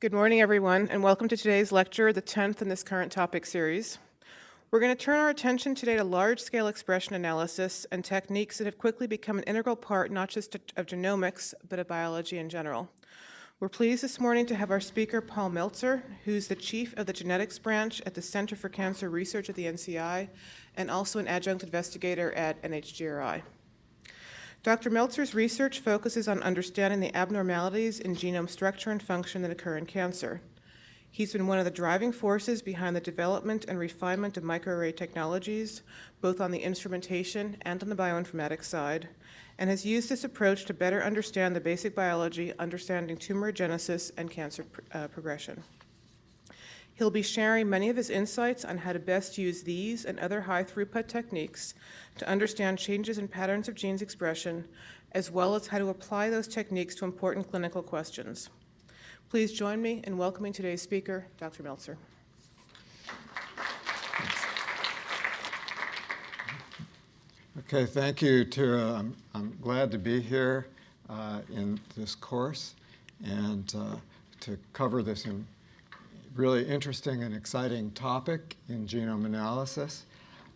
Good morning, everyone, and welcome to today's lecture, the 10th in this current topic series. We're going to turn our attention today to large-scale expression analysis and techniques that have quickly become an integral part not just of genomics, but of biology in general. We're pleased this morning to have our speaker, Paul Meltzer, who's the chief of the genetics branch at the Center for Cancer Research at the NCI, and also an adjunct investigator at NHGRI. Dr. Meltzer's research focuses on understanding the abnormalities in genome structure and function that occur in cancer. He's been one of the driving forces behind the development and refinement of microarray technologies, both on the instrumentation and on the bioinformatics side, and has used this approach to better understand the basic biology, understanding tumor genesis and cancer uh, progression. He'll be sharing many of his insights on how to best use these and other high throughput techniques to understand changes in patterns of genes expression, as well as how to apply those techniques to important clinical questions. Please join me in welcoming today's speaker, Dr. Meltzer. Okay, thank you, Tara. I'm, I'm glad to be here uh, in this course and uh, to cover this in really interesting and exciting topic in genome analysis.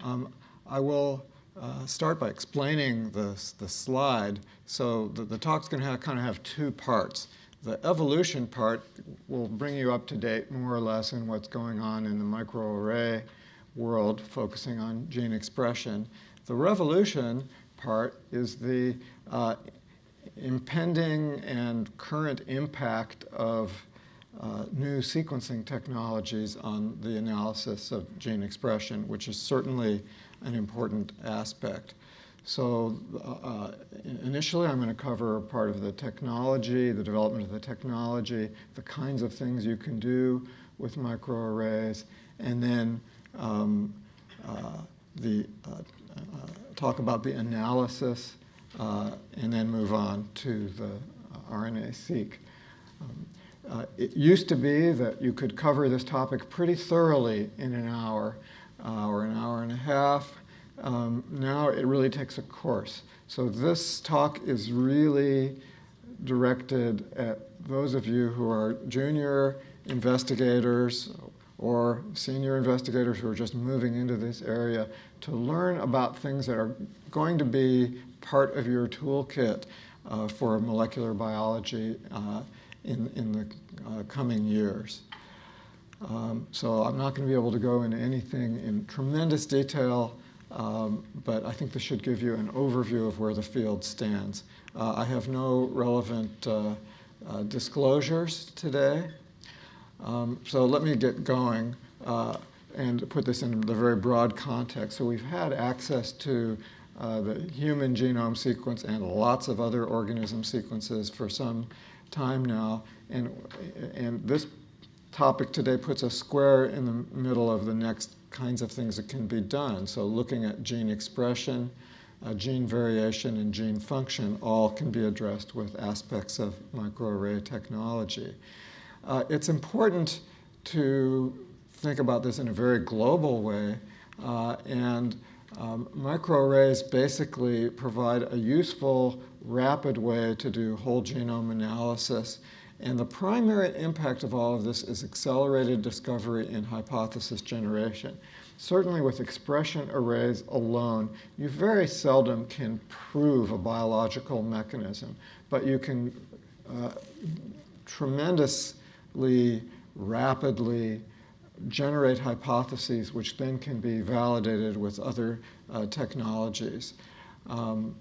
Um, I will uh, start by explaining the, the slide. So the, the talk's going to kind of have two parts. The evolution part will bring you up to date more or less in what's going on in the microarray world, focusing on gene expression. The revolution part is the uh, impending and current impact of uh, new sequencing technologies on the analysis of gene expression, which is certainly an important aspect. So uh, uh initially I'm going to cover part of the technology, the development of the technology, the kinds of things you can do with microarrays, and then um, uh, the, uh, uh talk about the analysis, and then move on to the RNA-seq. Um, uh, it used to be that you could cover this topic pretty thoroughly in an hour uh, or an hour and a half. Um, now it really takes a course. So this talk is really directed at those of you who are junior investigators or senior investigators who are just moving into this area to learn about things that are going to be part of your toolkit uh, for molecular biology uh, in, in the uh, coming years. Um, so I'm not going to be able to go into anything in tremendous detail, um, but I think this should give you an overview of where the field stands. Uh, I have no relevant uh, uh disclosures today. Um, so let me get going uh, and put this in the very broad context. So we've had access to uh, the human genome sequence and lots of other organism sequences for some time now. And, and this topic today puts a square in the middle of the next kinds of things that can be done. So looking at gene expression, uh, gene variation, and gene function all can be addressed with aspects of microarray technology. Uh, it's important to think about this in a very global way. Uh, and um, microarrays basically provide a useful rapid way to do whole genome analysis. And the primary impact of all of this is accelerated discovery and hypothesis generation. Certainly with expression arrays alone, you very seldom can prove a biological mechanism, but you can uh, tremendously rapidly generate hypotheses which then can be validated with other uh, technologies. Um,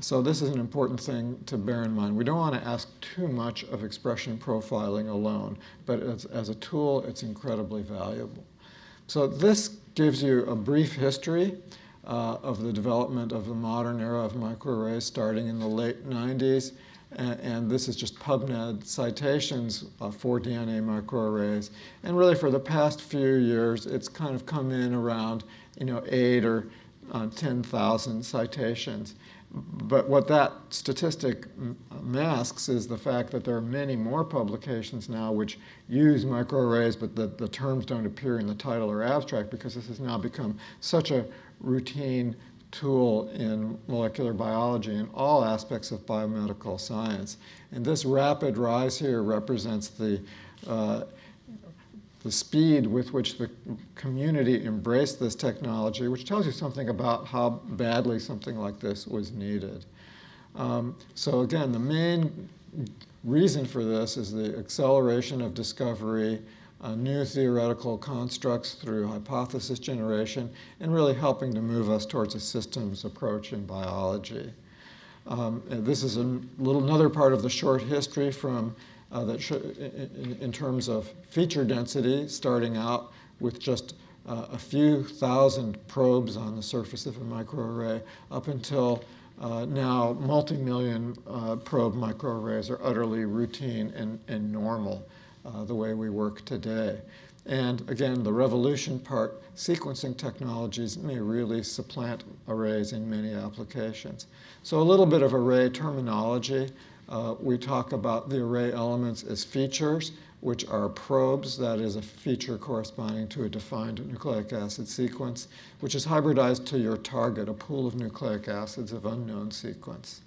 so this is an important thing to bear in mind. We don't want to ask too much of expression profiling alone, but as, as a tool, it's incredibly valuable. So this gives you a brief history uh, of the development of the modern era of microarrays starting in the late 90s. And, this is just PubMed citations uh, for DNA microarrays. And really for the past few years, it's kind of come in around you know, eight or uh, 10,000 citations. But what that statistic masks is the fact that there are many more publications now which use microarrays, but the, the terms don't appear in the title or abstract because this has now become such a routine tool in molecular biology in all aspects of biomedical science. And this rapid rise here represents the uh, the speed with which the community embraced this technology, which tells you something about how badly something like this was needed. Um, so again, the main reason for this is the acceleration of discovery, uh, new theoretical constructs through hypothesis generation, and really helping to move us towards a systems approach in biology. Um, this is a little another part of the short history from uh, that in, in, terms of feature density, starting out with just uh, a few thousand probes on the surface of a microarray up until uh, now multi-million uh, probe microarrays are utterly routine and, and normal uh, the way we work today. And again, the revolution part, sequencing technologies may really supplant arrays in many applications. So a little bit of array terminology. Uh, we talk about the array elements as features, which are probes, that is a feature corresponding to a defined nucleic acid sequence, which is hybridized to your target, a pool of nucleic acids of unknown sequence.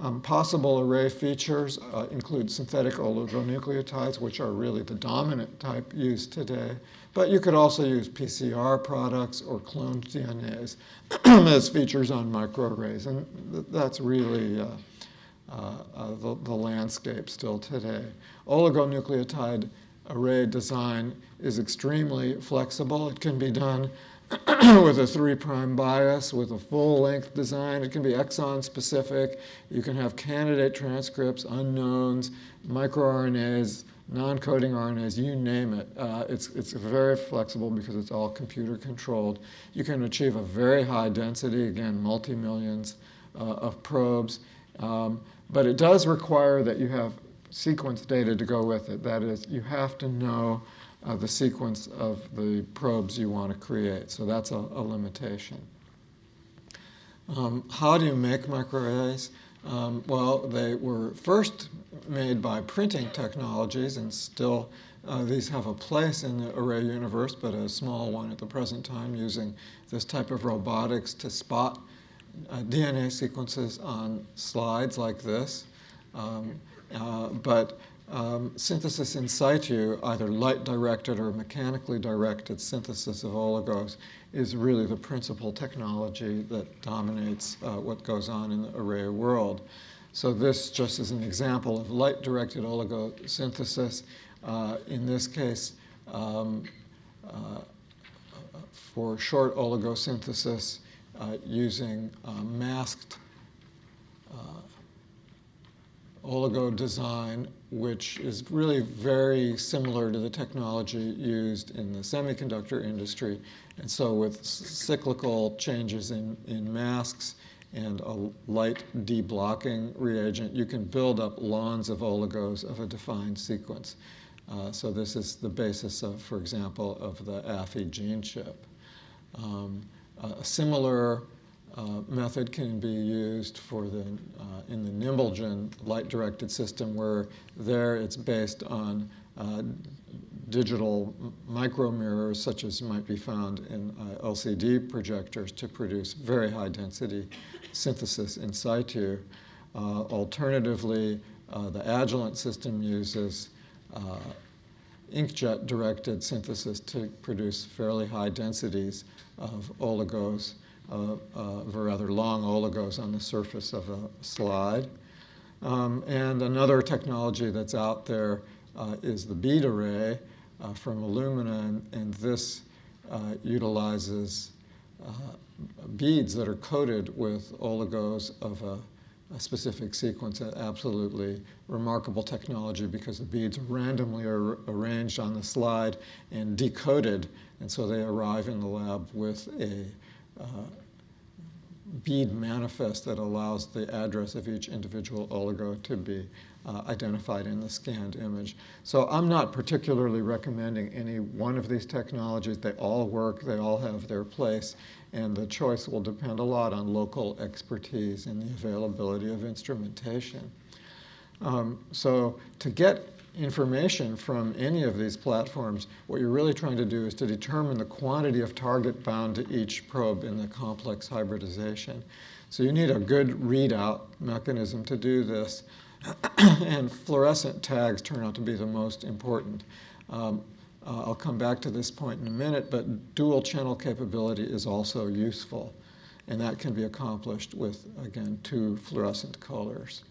Um, possible array features uh, include synthetic oligonucleotides, which are really the dominant type used today. But you could also use PCR products or cloned DNAs as features on microarrays, and th that's really uh, the, the landscape still today. Oligonucleotide array design is extremely flexible. It can be done with a three prime bias, with a full length design. It can be exon specific. You can have candidate transcripts, unknowns, microRNAs, non-coding RNAs, you name it. Uh, it's, it's very flexible because it's all computer controlled. You can achieve a very high density, again, multi-millions uh, of probes. Um, but it does require that you have sequence data to go with it. That is, you have to know uh, the sequence of the probes you want to create. So that's a, a limitation. Um, how do you make microarrays? Um, well, they were first made by printing technologies, and still uh, these have a place in the array universe, but a small one at the present time using this type of robotics to spot uh, DNA sequences on slides like this. Um, uh, but um, synthesis in situ, either light-directed or mechanically directed synthesis of oligos, is really the principal technology that dominates uh, what goes on in the array world. So this just is an example of light-directed oligosynthesis. Uh, in this case, um, uh, for short oligosynthesis, using uh, masked uh, oligo design, which is really very similar to the technology used in the semiconductor industry. And so with cyclical changes in, in masks and a light deblocking reagent, you can build up lawns of oligos of a defined sequence. Uh, so this is the basis of, for example, of the Affy GeneChip. Um, a similar uh, method can be used for the, uh, in the Nimblegen light-directed system where there it's based on uh, digital micromirrors such as might be found in uh, LCD projectors to produce very high density synthesis in situ. Uh, alternatively, uh, the Agilent system uses inkjet directed synthesis to produce fairly high densities of oligos, uh, uh, rather long oligos on the surface of a slide. Um, and another technology that's out there uh, is the bead array uh, from Illumina, and, and this uh, utilizes uh, beads that are coated with oligos of a specific sequence, absolutely remarkable technology because the beads are randomly ar arranged on the slide and decoded, and so they arrive in the lab with a uh, bead manifest that allows the address of each individual oligo to be uh, identified in the scanned image. So I'm not particularly recommending any one of these technologies. They all work, they all have their place, and the choice will depend a lot on local expertise and the availability of instrumentation. Um, so to get information from any of these platforms, what you're really trying to do is to determine the quantity of target bound to each probe in the complex hybridization. So you need a good readout mechanism to do this. and fluorescent tags turn out to be the most important. Um, uh, I'll come back to this point in a minute, but dual channel capability is also useful, and that can be accomplished with, again, two fluorescent colors.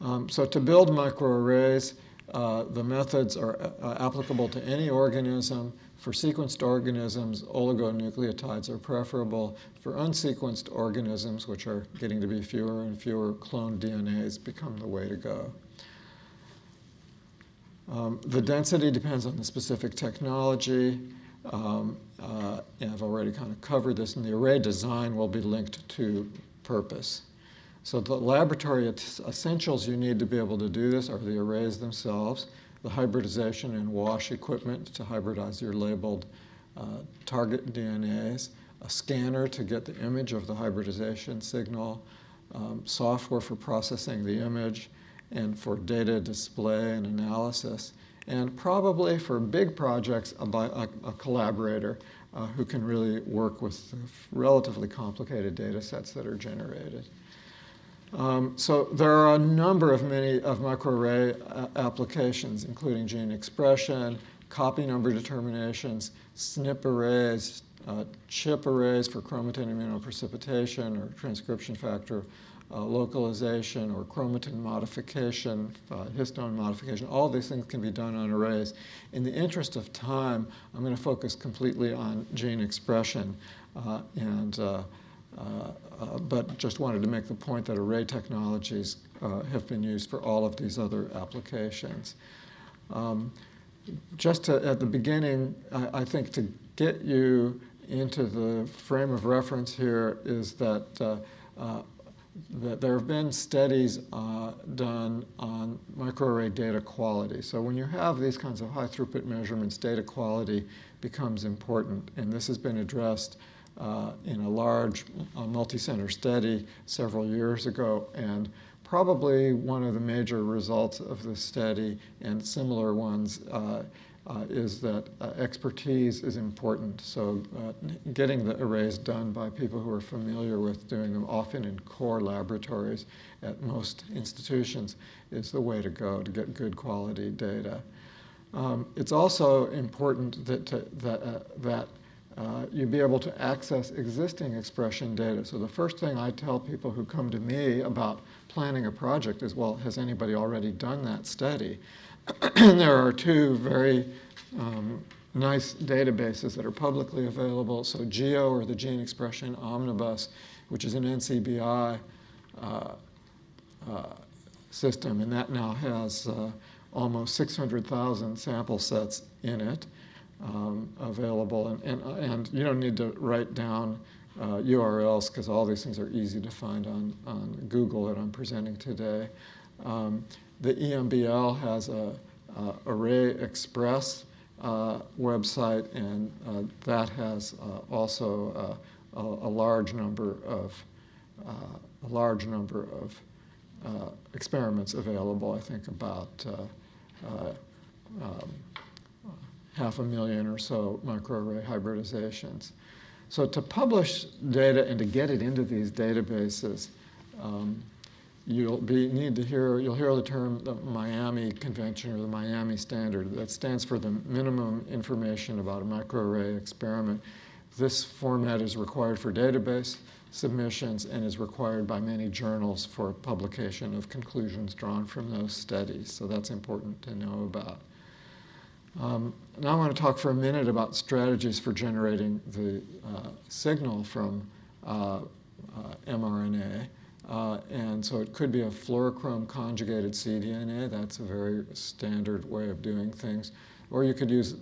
Um, so to build microarrays, uh, the methods are uh, applicable to any organism. For sequenced organisms, oligonucleotides are preferable. For unsequenced organisms, which are getting to be fewer and fewer, cloned DNAs become the way to go. Um, the density depends on the specific technology. Um, uh, I've already kind of covered this, and the array design will be linked to purpose. So the laboratory essentials you need to be able to do this are the arrays themselves, the hybridization and wash equipment to hybridize your labeled uh, target DNAs, a scanner to get the image of the hybridization signal, um, software for processing the image, and for data display and analysis, and probably for big projects, a, a, a collaborator uh, who can really work with relatively complicated data sets that are generated. Um, so there are a number of many of microarray uh, applications, including gene expression, copy number determinations, SNP arrays, uh, ChIP arrays for chromatin immunoprecipitation or transcription factor uh, localization or chromatin modification, uh, histone modification, all these things can be done on arrays. In the interest of time, I'm going to focus completely on gene expression uh, and uh, uh, uh, but just wanted to make the point that array technologies have been used for all of these other applications. Um, just to, at the beginning, I, I, think to get you into the frame of reference here is that uh, that there have been studies uh, done on microarray data quality. So when you have these kinds of high throughput measurements, data quality becomes important. And this has been addressed uh, in a large uh, multi-center study several years ago. And probably one of the major results of this study and similar ones uh, is that uh, expertise is important. So uh, getting the arrays done by people who are familiar with doing them, often in core laboratories at most institutions, is the way to go to get good quality data. Um, it's also important that, to, that, uh, that uh, you be able to access existing expression data. So the first thing I tell people who come to me about planning a project is, well, has anybody already done that study? there are two very um, nice databases that are publicly available. So GEO, or the Gene Expression Omnibus, which is an NCBI uh, uh, system, and that now has uh, almost 600,000 sample sets in it um, available. And, and, and, you don't need to write down URLs uh, because all these things are easy to find on, on Google that I'm presenting today. Um, the EMBL has a, a ArrayExpress uh, website, and uh, that has uh, also a, a, large number of a large number of experiments available. I think about um, half a million or so microarray hybridizations. So to publish data and to get it into these databases, um, you'll be, need to hear, you'll hear the term the MIAME Convention or the MIAME Standard. That stands for the minimum information about a microarray experiment. This format is required for database submissions and is required by many journals for publication of conclusions drawn from those studies. So that's important to know about. Um, now I want to talk for a minute about strategies for generating the uh, signal from uh, uh, mRNA. Uh, and so it could be a fluorochrome conjugated cDNA. That's a very standard way of doing things. Or you could use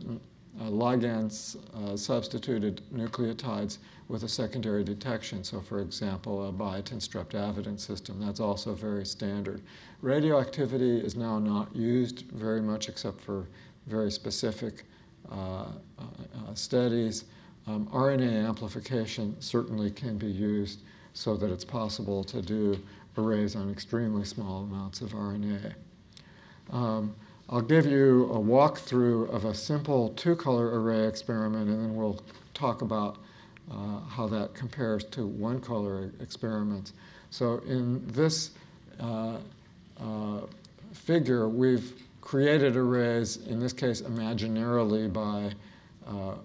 uh, ligand uh, substituted nucleotides with a secondary detection. So for example, a biotin streptavidin system, that's also very standard. Radioactivity is now not used very much except for very specific uh, uh, uh studies. Um, RNA amplification certainly can be used so that it's possible to do arrays on extremely small amounts of RNA. Um, I'll give you a walkthrough of a simple two-color array experiment, and then we'll talk about uh, how that compares to one-color experiments. So in this uh, uh, figure, we've created arrays, in this case imaginarily by uh,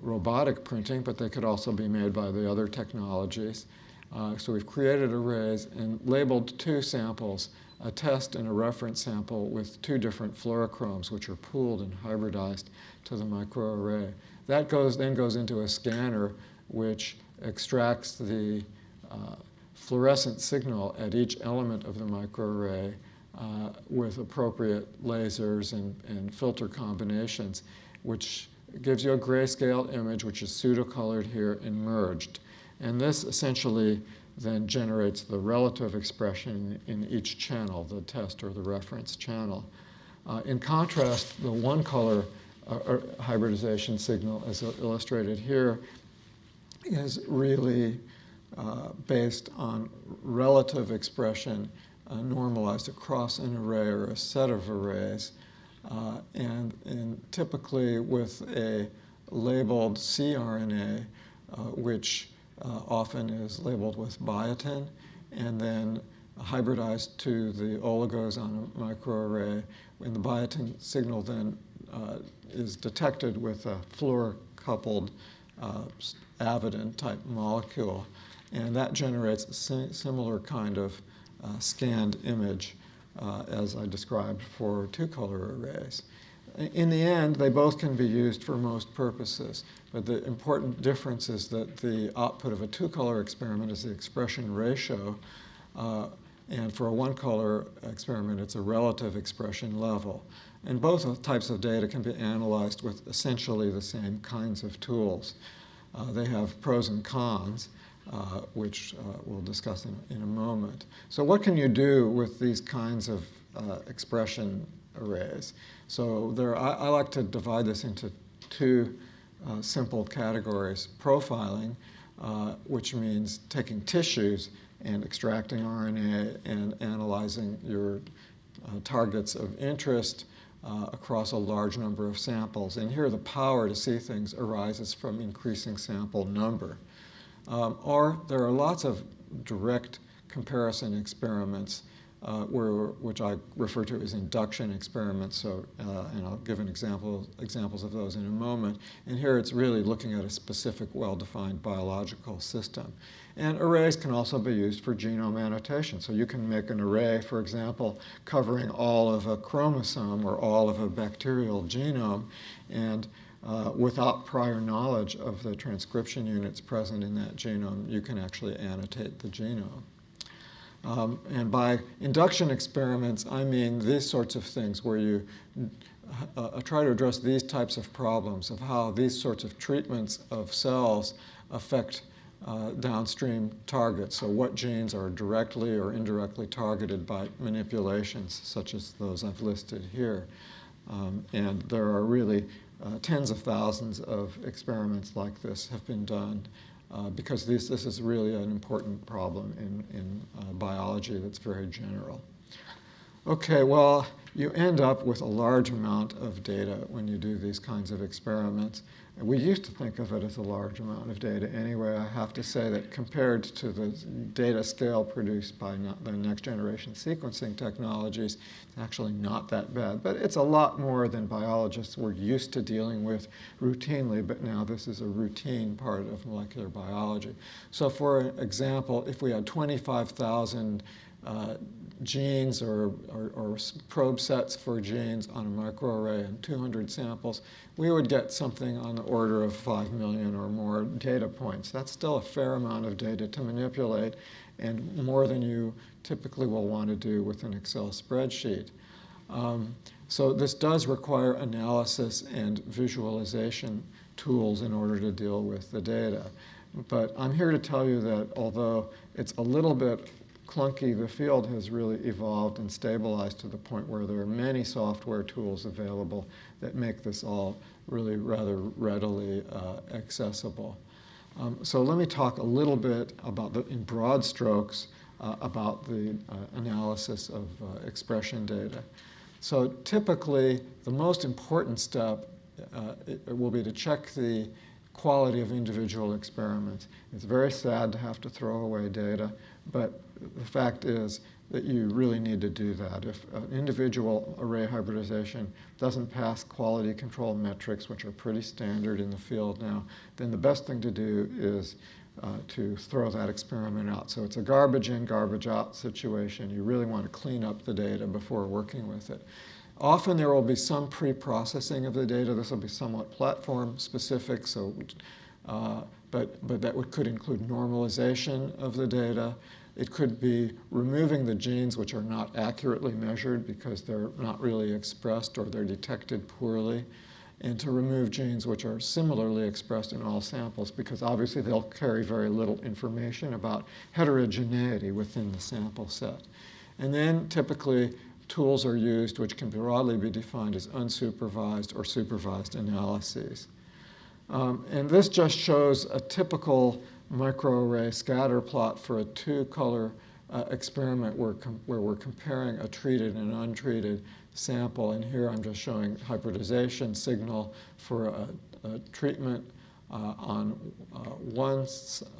robotic printing, but they could also be made by the other technologies. Uh, so we've created arrays and labeled two samples, a test and a reference sample with two different fluorochromes, which are pooled and hybridized to the microarray. That goes, then goes into a scanner, which extracts the uh, fluorescent signal at each element of the microarray uh, with appropriate lasers and, and filter combinations, which gives you a grayscale image, which is pseudocolored here and merged. And this essentially then generates the relative expression in each channel, the test or the reference channel. Uh, in contrast, the one color uh, hybridization signal, as illustrated here, is really uh, based on relative expression uh, normalized across an array or a set of arrays. Uh, and, and, typically with a labeled cRNA, uh, which uh, often is labeled with biotin, and then hybridized to the oligos on a microarray. And the biotin signal then uh, is detected with a fluorocoupled uh, avidin type molecule. And that generates a similar kind of uh, scanned image uh, as I described for two-color arrays. In the end, they both can be used for most purposes, but the important difference is that the output of a two-color experiment is the expression ratio, uh, and for a one-color experiment, it's a relative expression level. And both types of data can be analyzed with essentially the same kinds of tools. Uh, they have pros and cons, uh, which uh, we'll discuss in, in, a moment. So what can you do with these kinds of uh, expression arrays? So there, I, I, like to divide this into two uh, simple categories. Profiling, uh, which means taking tissues and extracting RNA and analyzing your targets of interest uh, across a large number of samples. And here the power to see things arises from increasing sample number. Um, or there are lots of direct comparison experiments uh, where, which I refer to as induction experiments. So, uh, and I'll give an example, examples of those in a moment. And here it's really looking at a specific, well-defined biological system. And arrays can also be used for genome annotation. So you can make an array, for example, covering all of a chromosome or all of a bacterial genome. And uh, without prior knowledge of the transcription units present in that genome, you can actually annotate the genome. Um, and by induction experiments, I mean these sorts of things where you uh, uh, try to address these types of problems of how these sorts of treatments of cells affect uh, downstream targets. So what genes are directly or indirectly targeted by manipulations such as those I've listed here. Um, and there are really uh, tens of thousands of experiments like this have been done uh, because this, this is really an important problem in, in uh, biology that's very general. Okay, well, you end up with a large amount of data when you do these kinds of experiments. We used to think of it as a large amount of data anyway. I have to say that compared to the data scale produced by the next generation sequencing technologies, it's actually not that bad. But it's a lot more than biologists were used to dealing with routinely, but now this is a routine part of molecular biology. So for example, if we had 25,000 uh, genes or, or, or, probe sets for genes on a microarray and 200 samples, we would get something on the order of 5 million or more data points. That's still a fair amount of data to manipulate and more than you typically will want to do with an Excel spreadsheet. Um, so this does require analysis and visualization tools in order to deal with the data. But I'm here to tell you that although it's a little bit clunky, the field has really evolved and stabilized to the point where there are many software tools available that make this all really rather readily uh, accessible. Um, so let me talk a little bit about, the, in broad strokes, uh, about the uh, analysis of uh, expression data. So typically, the most important step uh, will be to check the quality of individual experiments. It's very sad to have to throw away data, but the fact is that you really need to do that. If an individual array hybridization doesn't pass quality control metrics, which are pretty standard in the field now, then the best thing to do is uh, to throw that experiment out. So it's a garbage in, garbage out situation. You really want to clean up the data before working with it. Often there will be some pre-processing of the data. This will be somewhat platform specific, so, uh, but, but that would, could include normalization of the data. It could be removing the genes which are not accurately measured because they're not really expressed or they're detected poorly and to remove genes which are similarly expressed in all samples because obviously they'll carry very little information about heterogeneity within the sample set. And then typically tools are used which can broadly be defined as unsupervised or supervised analyses. Um, and this just shows a typical microarray scatter plot for a two-color uh, experiment where, where we're comparing a treated and untreated sample. And here I'm just showing hybridization signal for a, a treatment uh, on uh, one,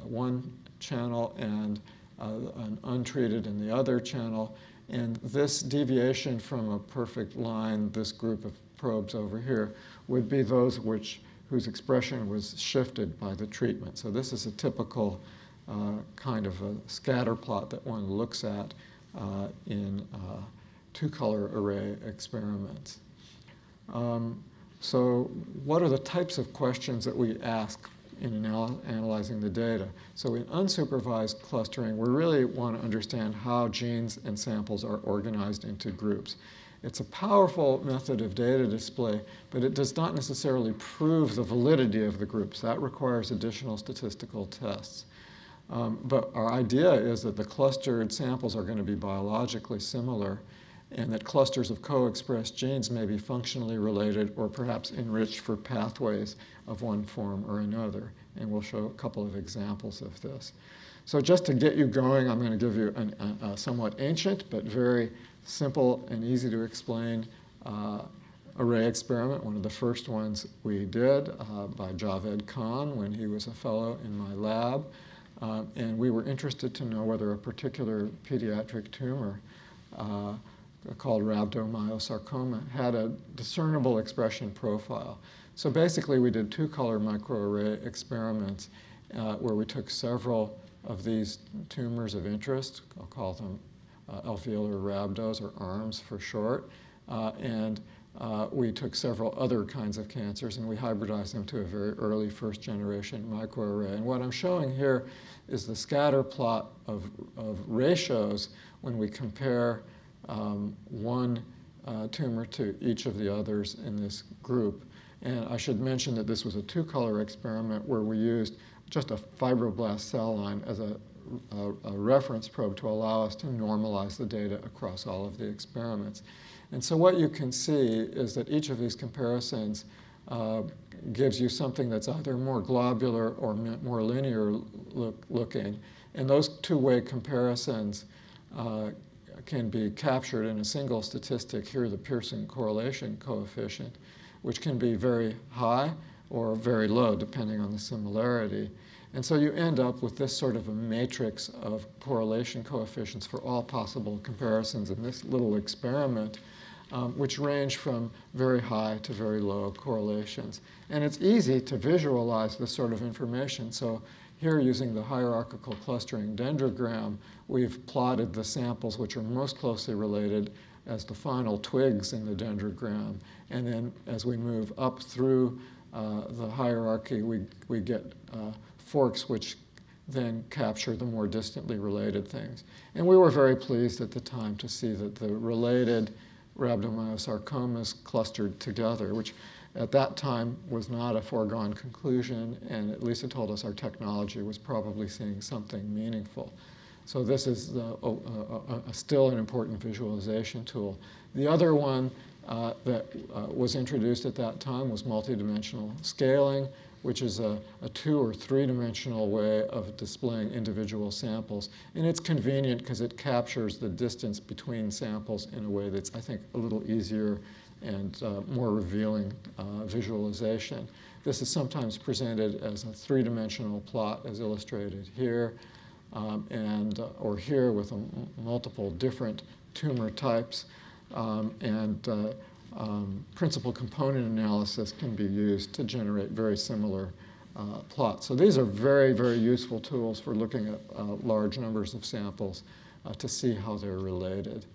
one channel and uh, an untreated in the other channel. And this deviation from a perfect line, this group of probes over here, would be those which, whose expression was shifted by the treatment. So this is a typical uh, kind of a scatter plot that one looks at uh, in uh, two-color array experiments. Um, so what are the types of questions that we ask in anal analyzing the data? So in unsupervised clustering, we really want to understand how genes and samples are organized into groups. It's a powerful method of data display, but it does not necessarily prove the validity of the groups. That requires additional statistical tests. Um, but our idea is that the clustered samples are going to be biologically similar and that clusters of co-expressed genes may be functionally related or perhaps enriched for pathways of one form or another. And we'll show a couple of examples of this. So just to get you going, I'm going to give you an, a, a, somewhat ancient but very simple and easy to explain uh, array experiment, one of the first ones we did uh, by Javed Khan when he was a fellow in my lab. Uh, and we were interested to know whether a particular pediatric tumor uh, called rhabdomyosarcoma had a discernible expression profile. So basically we did two-color microarray experiments uh, where we took several of these tumors of interest, I'll call them uh, alveolar rhabdos or ARMS for short, uh, and uh, we took several other kinds of cancers and we hybridized them to a very early first generation microarray. And what I'm showing here is the scatter plot of, of ratios when we compare um, one uh, tumor to each of the others in this group. And I should mention that this was a two-color experiment where we used just a fibroblast cell line as a, a, a, reference probe to allow us to normalize the data across all of the experiments. And so what you can see is that each of these comparisons uh, gives you something that's either more globular or more linear look, looking. And those two-way comparisons uh, can be captured in a single statistic, here the Pearson correlation coefficient, which can be very high or very low depending on the similarity. And so you end up with this sort of a matrix of correlation coefficients for all possible comparisons in this little experiment, um, which range from very high to very low correlations. And it's easy to visualize this sort of information. So here, using the hierarchical clustering dendrogram, we've plotted the samples which are most closely related as the final twigs in the dendrogram. And then as we move up through uh, the hierarchy, we, we get uh, forks which then capture the more distantly related things. And we were very pleased at the time to see that the related rhabdomyosarcomas clustered together, which at that time was not a foregone conclusion, and at least it told us our technology was probably seeing something meaningful. So this is a, a, a still an important visualization tool. The other one uh, that uh, was introduced at that time was multidimensional scaling, which is a, a two or three-dimensional way of displaying individual samples. And it's convenient because it captures the distance between samples in a way that's, I think, a little easier and uh, more revealing uh, visualization. This is sometimes presented as a three-dimensional plot as illustrated here. um, and, uh, or here with multiple different tumor types. Um, and uh, um, principal component analysis can be used to generate very similar uh, plots. So these are very, very useful tools for looking at uh, large numbers of samples uh, to see how they're related.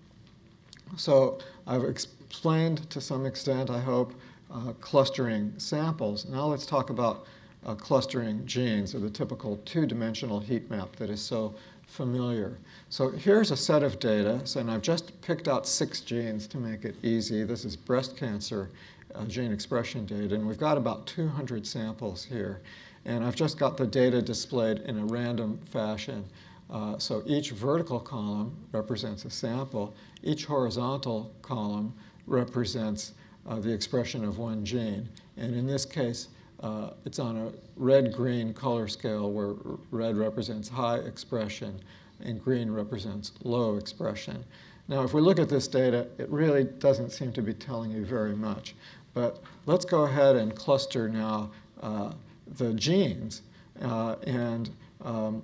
So I've explained to some extent, I hope, uh, clustering samples. Now let's talk about uh, clustering genes, or the typical two-dimensional heat map that is so familiar. So here's a set of data, and I've just picked out six genes to make it easy. This is breast cancer uh, gene expression data, and we've got about 200 samples here. And I've just got the data displayed in a random fashion. Uh, so each vertical column represents a sample. Each horizontal column represents uh, the expression of one gene. And in this case, uh, it's on a red-green color scale where red represents high expression and green represents low expression. Now, if we look at this data, it really doesn't seem to be telling you very much. But let's go ahead and cluster now uh, the genes. Uh, and um,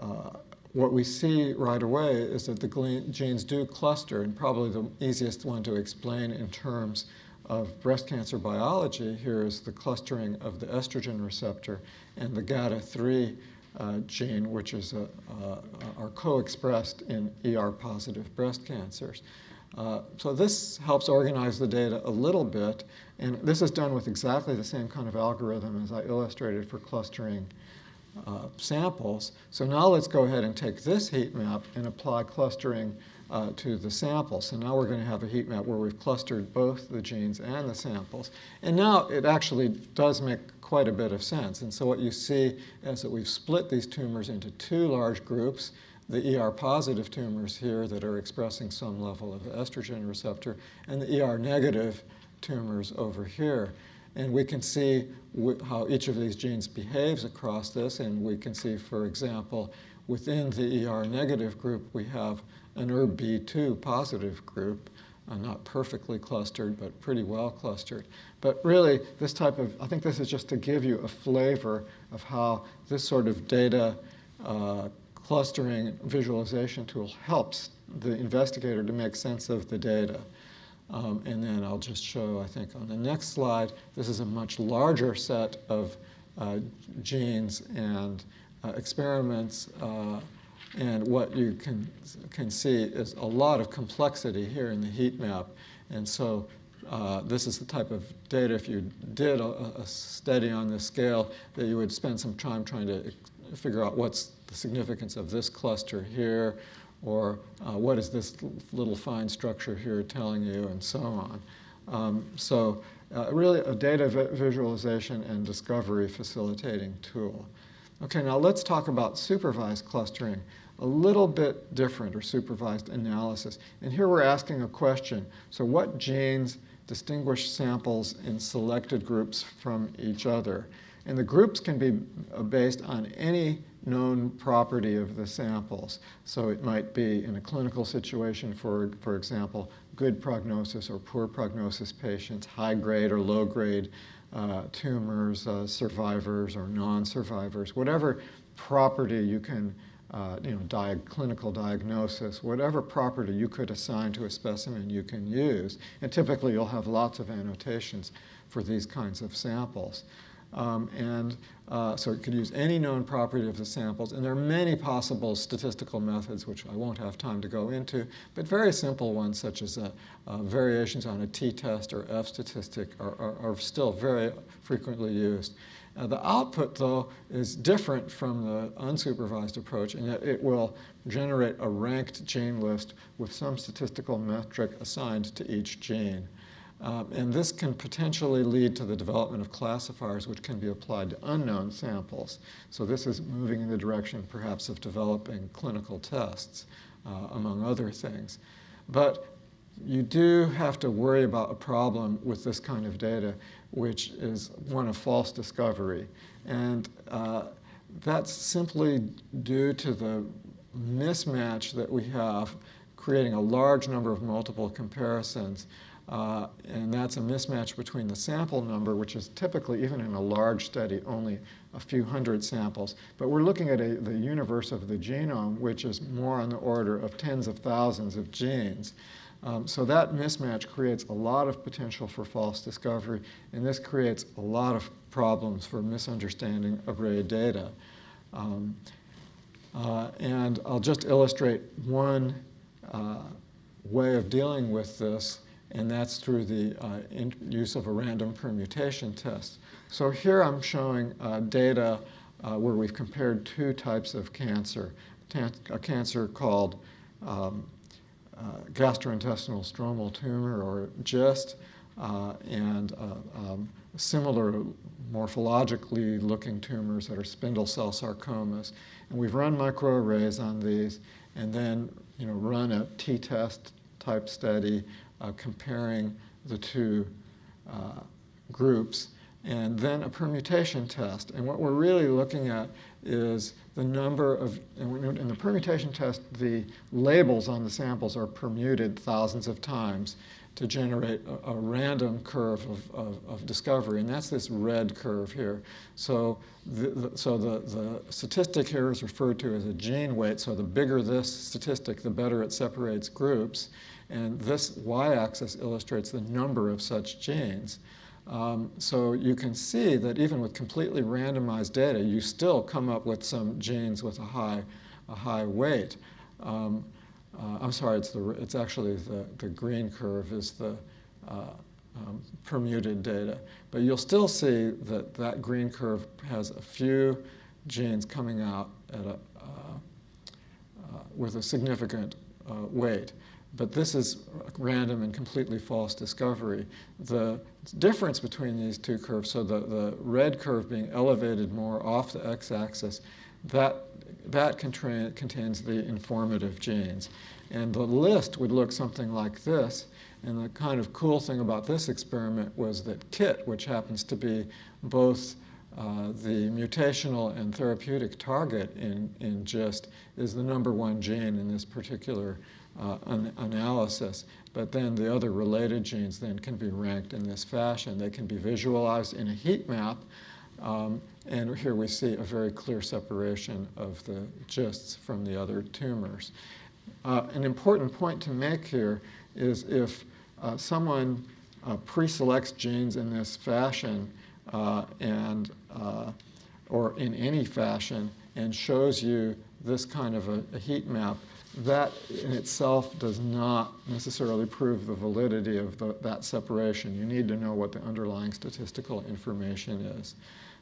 uh, what we see right away is that the genes do cluster, and probably the easiest one to explain in terms of breast cancer biology here is the clustering of the estrogen receptor and the GATA3 uh, gene, which is a, uh, are co-expressed in ER-positive breast cancers. Uh, so this helps organize the data a little bit, and this is done with exactly the same kind of algorithm as I illustrated for clustering uh, samples. So now let's go ahead and take this heat map and apply clustering uh, to the samples. So now we're going to have a heat map where we've clustered both the genes and the samples. And now it actually does make quite a bit of sense. And so what you see is that we've split these tumors into two large groups, the ER-positive tumors here that are expressing some level of estrogen receptor, and the ER-negative tumors over here. And we can see how each of these genes behaves across this, and we can see, for example, within the ER-negative group, we have an ERB2 positive group, uh, not perfectly clustered, but pretty well clustered. But really, this type of, I think this is just to give you a flavor of how this sort of data uh, clustering visualization tool helps the investigator to make sense of the data. Um, and then I'll just show, I think, on the next slide, this is a much larger set of uh, genes and uh, experiments uh, and what you can, can see is a lot of complexity here in the heat map. And so uh, this is the type of data, if you did a, a, study on this scale, that you would spend some time trying to figure out what's the significance of this cluster here, or uh, what is this little fine structure here telling you, and so on. Um, so uh, really a data visualization and discovery facilitating tool. Okay, now let's talk about supervised clustering a little bit different, or supervised analysis. And here we're asking a question. So what genes distinguish samples in selected groups from each other? And the groups can be based on any known property of the samples. So it might be in a clinical situation, for, for example, good prognosis or poor prognosis patients, high grade or low grade uh, tumors, uh, survivors or non-survivors, whatever property you can uh, you know, clinical diagnosis, whatever property you could assign to a specimen you can use. And typically you'll have lots of annotations for these kinds of samples. Um, and uh, so it could use any known property of the samples. And there are many possible statistical methods, which I won't have time to go into, but very simple ones such as uh, uh, variations on a t-test or f-statistic are, are, are, still very frequently used. Uh, the output, though, is different from the unsupervised approach in that it will generate a ranked gene list with some statistical metric assigned to each gene. Um, and this can potentially lead to the development of classifiers which can be applied to unknown samples. So this is moving in the direction perhaps of developing clinical tests, uh, among other things. But you do have to worry about a problem with this kind of data, which is one of false discovery. And uh, that's simply due to the mismatch that we have creating a large number of multiple comparisons Uh, and that's a mismatch between the sample number, which is typically, even in a large study, only a few hundred samples. But we're looking at a, the universe of the genome, which is more on the order of tens of thousands of genes. Um, so that mismatch creates a lot of potential for false discovery, and this creates a lot of problems for misunderstanding of array data. Um, uh, and I'll just illustrate one uh, way of dealing with this, and that's through the uh, use of a random permutation test. So here I'm showing uh, data uh, where we've compared two types of cancer, a cancer called um, uh, gastrointestinal stromal tumor, or GIST, and um, similar morphologically looking tumors that are spindle cell sarcomas. And we've run microarrays on these and then you know, run a t-test type study uh, comparing the two uh, groups and then a permutation test. And what we're really looking at is the number of, in the permutation test, the labels on the samples are permuted thousands of times to generate a, a random curve of, of, of, discovery, and that's this red curve here. So, the, the, so the, the statistic here is referred to as a gene weight, so the bigger this statistic, the better it separates groups, and this y-axis illustrates the number of such genes. Um, so you can see that even with completely randomized data, you still come up with some genes with a high, a high weight. Um, uh, I'm sorry, it's, the, it's actually the, the green curve is the uh, um, permuted data. But you'll still see that that green curve has a few genes coming out a, uh, uh with a significant uh, weight. But this is random and completely false discovery. The difference between these two curves, so the, the red curve being elevated more off the x-axis, that that contains the informative genes. And the list would look something like this. And the kind of cool thing about this experiment was that KIT, which happens to be both uh, the mutational and therapeutic target in, in GIST, is the number one gene in this particular uh, an analysis. But then the other related genes then can be ranked in this fashion. They can be visualized in a heat map um, and here we see a very clear separation of the GISTs from the other tumors. Uh, an important point to make here is if uh, someone uh, pre-selects genes in this fashion uh, and uh, or in any fashion and shows you this kind of a, a heat map, that in itself does not necessarily prove the validity of the, that separation. You need to know what the underlying statistical information is.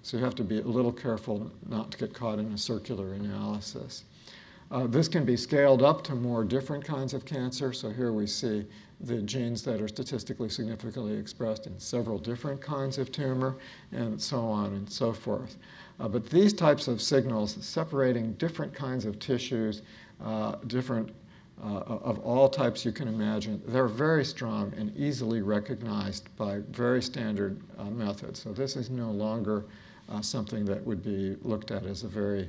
So you have to be a little careful not to get caught in a circular analysis. Uh, this can be scaled up to more different kinds of cancer. So here we see the genes that are statistically significantly expressed in several different kinds of tumor and so on and so forth. Uh, but these types of signals separating different kinds of tissues, uh, different uh, of all types you can imagine, they're very strong and easily recognized by very standard uh, methods. So this is no longer uh, something that would be looked at as a very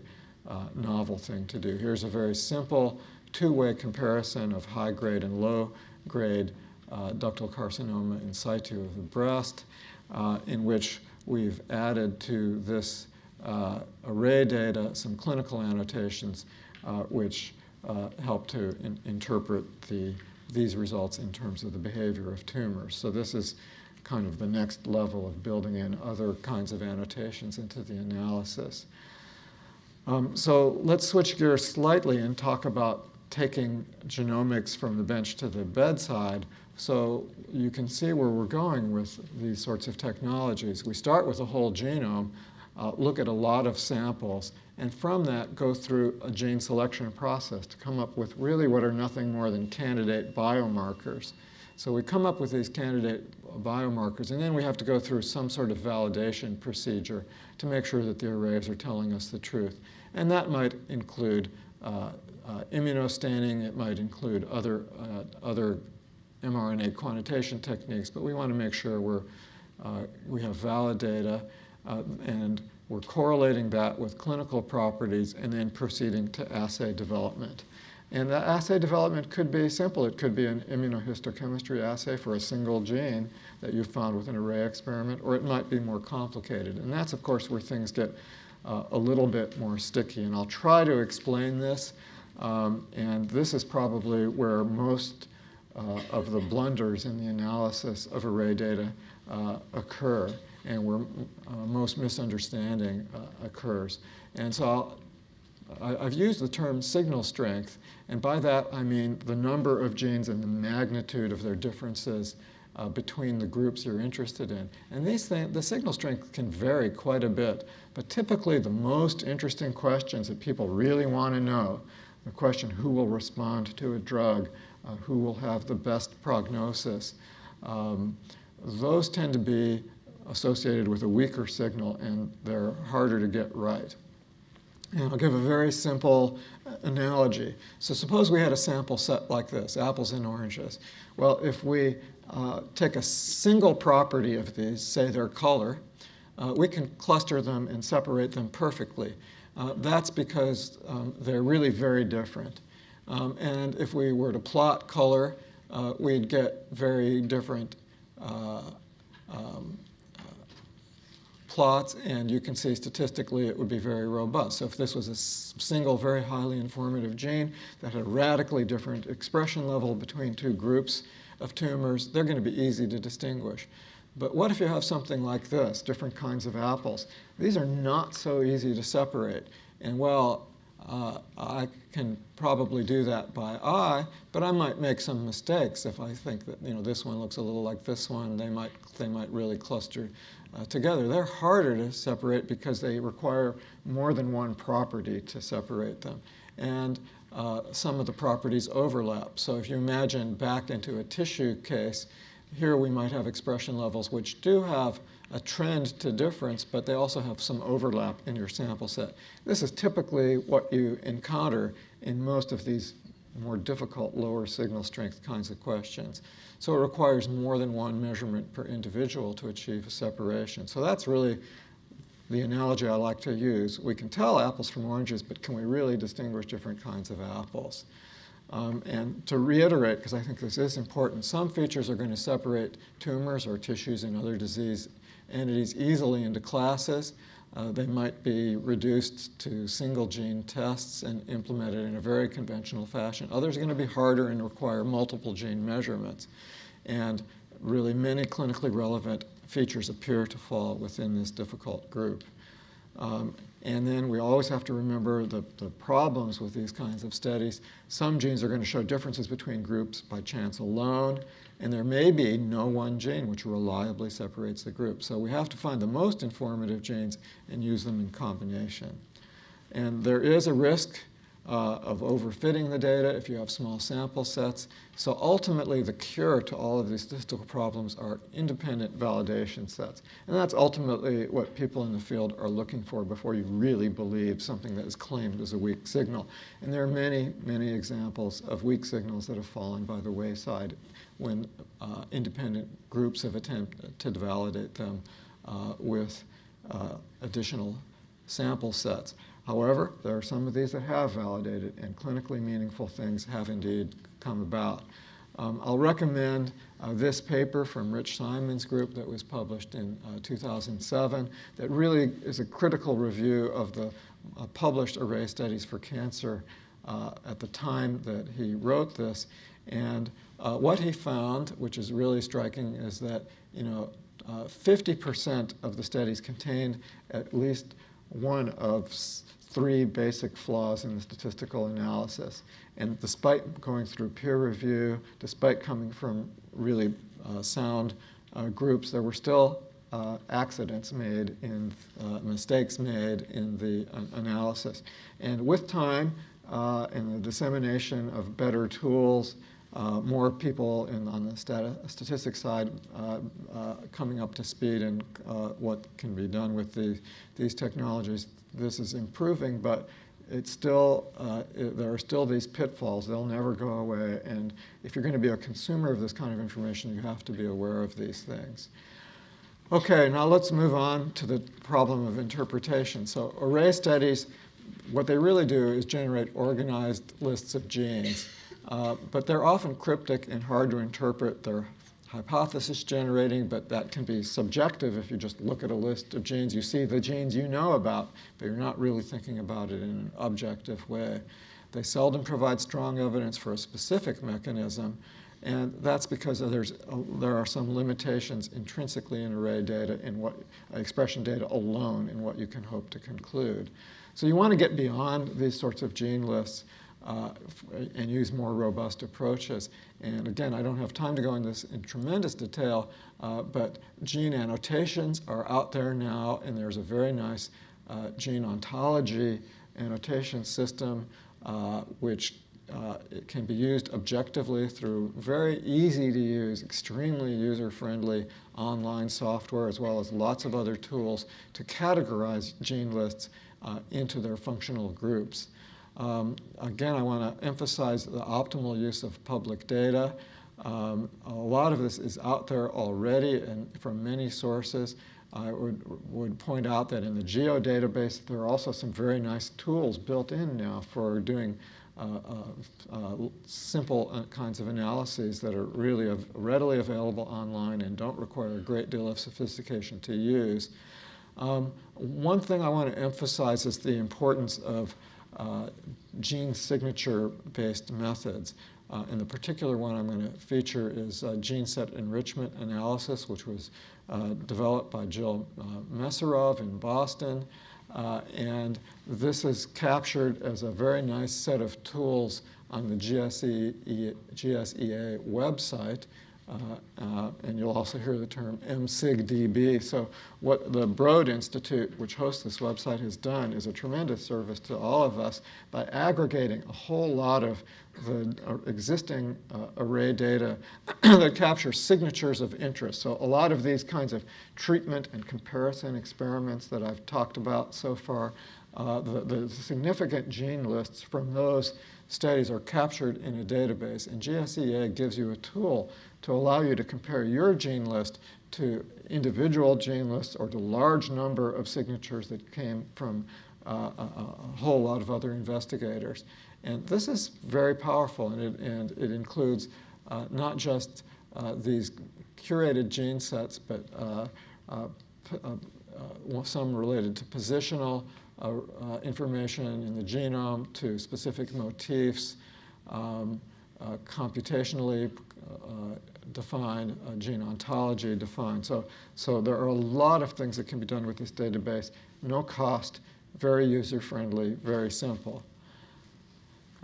novel thing to do. Here's a very simple two-way comparison of high-grade and low-grade ductal carcinoma in situ of the breast, in which we've added to this uh, array data some clinical annotations uh, which help to in interpret the, these results in terms of the behavior of tumors. So this is kind of the next level of building in other kinds of annotations into the analysis. Um, so let's switch gears slightly and talk about taking genomics from the bench to the bedside. So you can see where we're going with these sorts of technologies. We start with a whole genome, uh, look at a lot of samples, and from that go through a gene selection process to come up with really what are nothing more than candidate biomarkers. So we come up with these candidate biomarkers, and then we have to go through some sort of validation procedure to make sure that the arrays are telling us the truth. And that might include uh, uh, immunostaining, it might include other, uh, other mRNA quantitation techniques, but we want to make sure we're, uh, we have valid data uh, and we're correlating that with clinical properties and then proceeding to assay development. And the assay development could be simple. It could be an immunohistochemistry assay for a single gene that you found with an array experiment, or it might be more complicated. And that's, of course, where things get uh, a little bit more sticky. And I'll try to explain this. Um, and this is probably where most uh, of the blunders in the analysis of array data uh, occur and where uh, most misunderstanding uh, occurs. And so I, have used the term signal strength, and by that I mean the number of genes and the magnitude of their differences uh, between the groups you're interested in. And these things, the signal strength can vary quite a bit, but typically the most interesting questions that people really want to know, the question who will respond to a drug, uh, who will have the best prognosis, um, those tend to be associated with a weaker signal and they're harder to get right. And I'll give a very simple analogy. So suppose we had a sample set like this, apples and oranges. Well, if we uh, take a single property of these, say their color, uh, we can cluster them and separate them perfectly. Uh, that's because um, they're really very different. Um, and if we were to plot color, uh, we'd get very different uh, um, plots, and you can see statistically it would be very robust. So if this was a single, very highly informative gene that had a radically different expression level between two groups of tumors, they're going to be easy to distinguish. But what if you have something like this, different kinds of apples? These are not so easy to separate. And well, uh, I can probably do that by eye, but I might make some mistakes if I think that you know this one looks a little like this one. They might they might really cluster uh, together. They're harder to separate because they require more than one property to separate them. And uh, some of the properties overlap. So if you imagine back into a tissue case, here we might have expression levels which do have a trend to difference, but they also have some overlap in your sample set. This is typically what you encounter in most of these more difficult lower signal strength kinds of questions. So it requires more than one measurement per individual to achieve a separation. So that's really the analogy I like to use. We can tell apples from oranges, but can we really distinguish different kinds of apples? Um, and to reiterate, because I think this is important, some features are going to separate tumors or tissues and other disease entities easily into classes. Uh, they might be reduced to single gene tests and implemented in a very conventional fashion. Others are going to be harder and require multiple gene measurements. And really many clinically relevant features appear to fall within this difficult group. Um, and then we always have to remember the, the problems with these kinds of studies. Some genes are going to show differences between groups by chance alone, and there may be no one gene which reliably separates the group. So we have to find the most informative genes and use them in combination. And there is a risk uh, of overfitting the data if you have small sample sets. So ultimately, the cure to all of these statistical problems are independent validation sets. And that's ultimately what people in the field are looking for before you really believe something that is claimed as a weak signal. And there are many, many examples of weak signals that have fallen by the wayside when uh, independent groups have attempted to validate them uh, with uh, additional sample sets. However, there are some of these that have validated and clinically meaningful things have indeed come about. Um, I'll recommend uh, this paper from Rich Simon's group that was published in uh, 2007 that really is a critical review of the uh, published array studies for cancer uh, at the time that he wrote this. And uh, what he found, which is really striking, is that you know 50% uh, of the studies contained at least one of three basic flaws in the statistical analysis. And despite going through peer review, despite coming from really uh, sound uh, groups, there were still uh, accidents made in uh, mistakes made in the uh, analysis. And with time and the dissemination of better tools, uh, more people in, on the statistics side uh, uh, coming up to speed and what can be done with the, these technologies. This is improving, but it's still, it, there are still these pitfalls. They'll never go away. And if you're going to be a consumer of this kind of information, you have to be aware of these things. Okay, now let's move on to the problem of interpretation. So array studies what they really do is generate organized lists of genes. Uh, but they're often cryptic and hard to interpret. They're hypothesis generating, but that can be subjective if you just look at a list of genes. You see the genes you know about, but you're not really thinking about it in an objective way. They seldom provide strong evidence for a specific mechanism, and that's because there's, uh, there are some limitations intrinsically in array data in what expression data alone in what you can hope to conclude. So you want to get beyond these sorts of gene lists uh, and use more robust approaches. And again, I don't have time to go into this in tremendous detail, uh, but gene annotations are out there now, and there's a very nice uh, gene ontology annotation system uh, which uh, can be used objectively through very easy to use, extremely user-friendly online software, as well as lots of other tools to categorize gene lists uh, into their functional groups. Um, again, I want to emphasize the optimal use of public data. Um, a lot of this is out there already and from many sources. I would, would point out that in the GEO database, there are also some very nice tools built in now for doing uh, uh, uh, simple uh, kinds of analyses that are really av readily available online and don't require a great deal of sophistication to use. Um, one thing I want to emphasize is the importance of gene signature-based methods. Uh, and the particular one I'm going to feature is uh, gene set enrichment analysis, which was uh, developed by Jill uh, Mesirov in Boston. Uh, and this is captured as a very nice set of tools on the GSE, GSEA website. Uh, uh, and you'll also hear the term MSigDB. So what the Broad Institute, which hosts this website, has done is a tremendous service to all of us by aggregating a whole lot of the uh, existing uh, array data that capture signatures of interest. So a lot of these kinds of treatment and comparison experiments that I've talked about so far, uh, the, the significant gene lists from those studies are captured in a database. And GSEA gives you a tool to allow you to compare your gene list to individual gene lists or to large number of signatures that came from uh, a, a, whole lot of other investigators. And this is very powerful, and it, and it includes uh, not just uh, these curated gene sets, but uh, uh, uh, some related to positional information in the genome, to specific motifs, um, computationally defined, uh, gene ontology define. So, so there are a lot of things that can be done with this database. No cost, very user-friendly, very simple.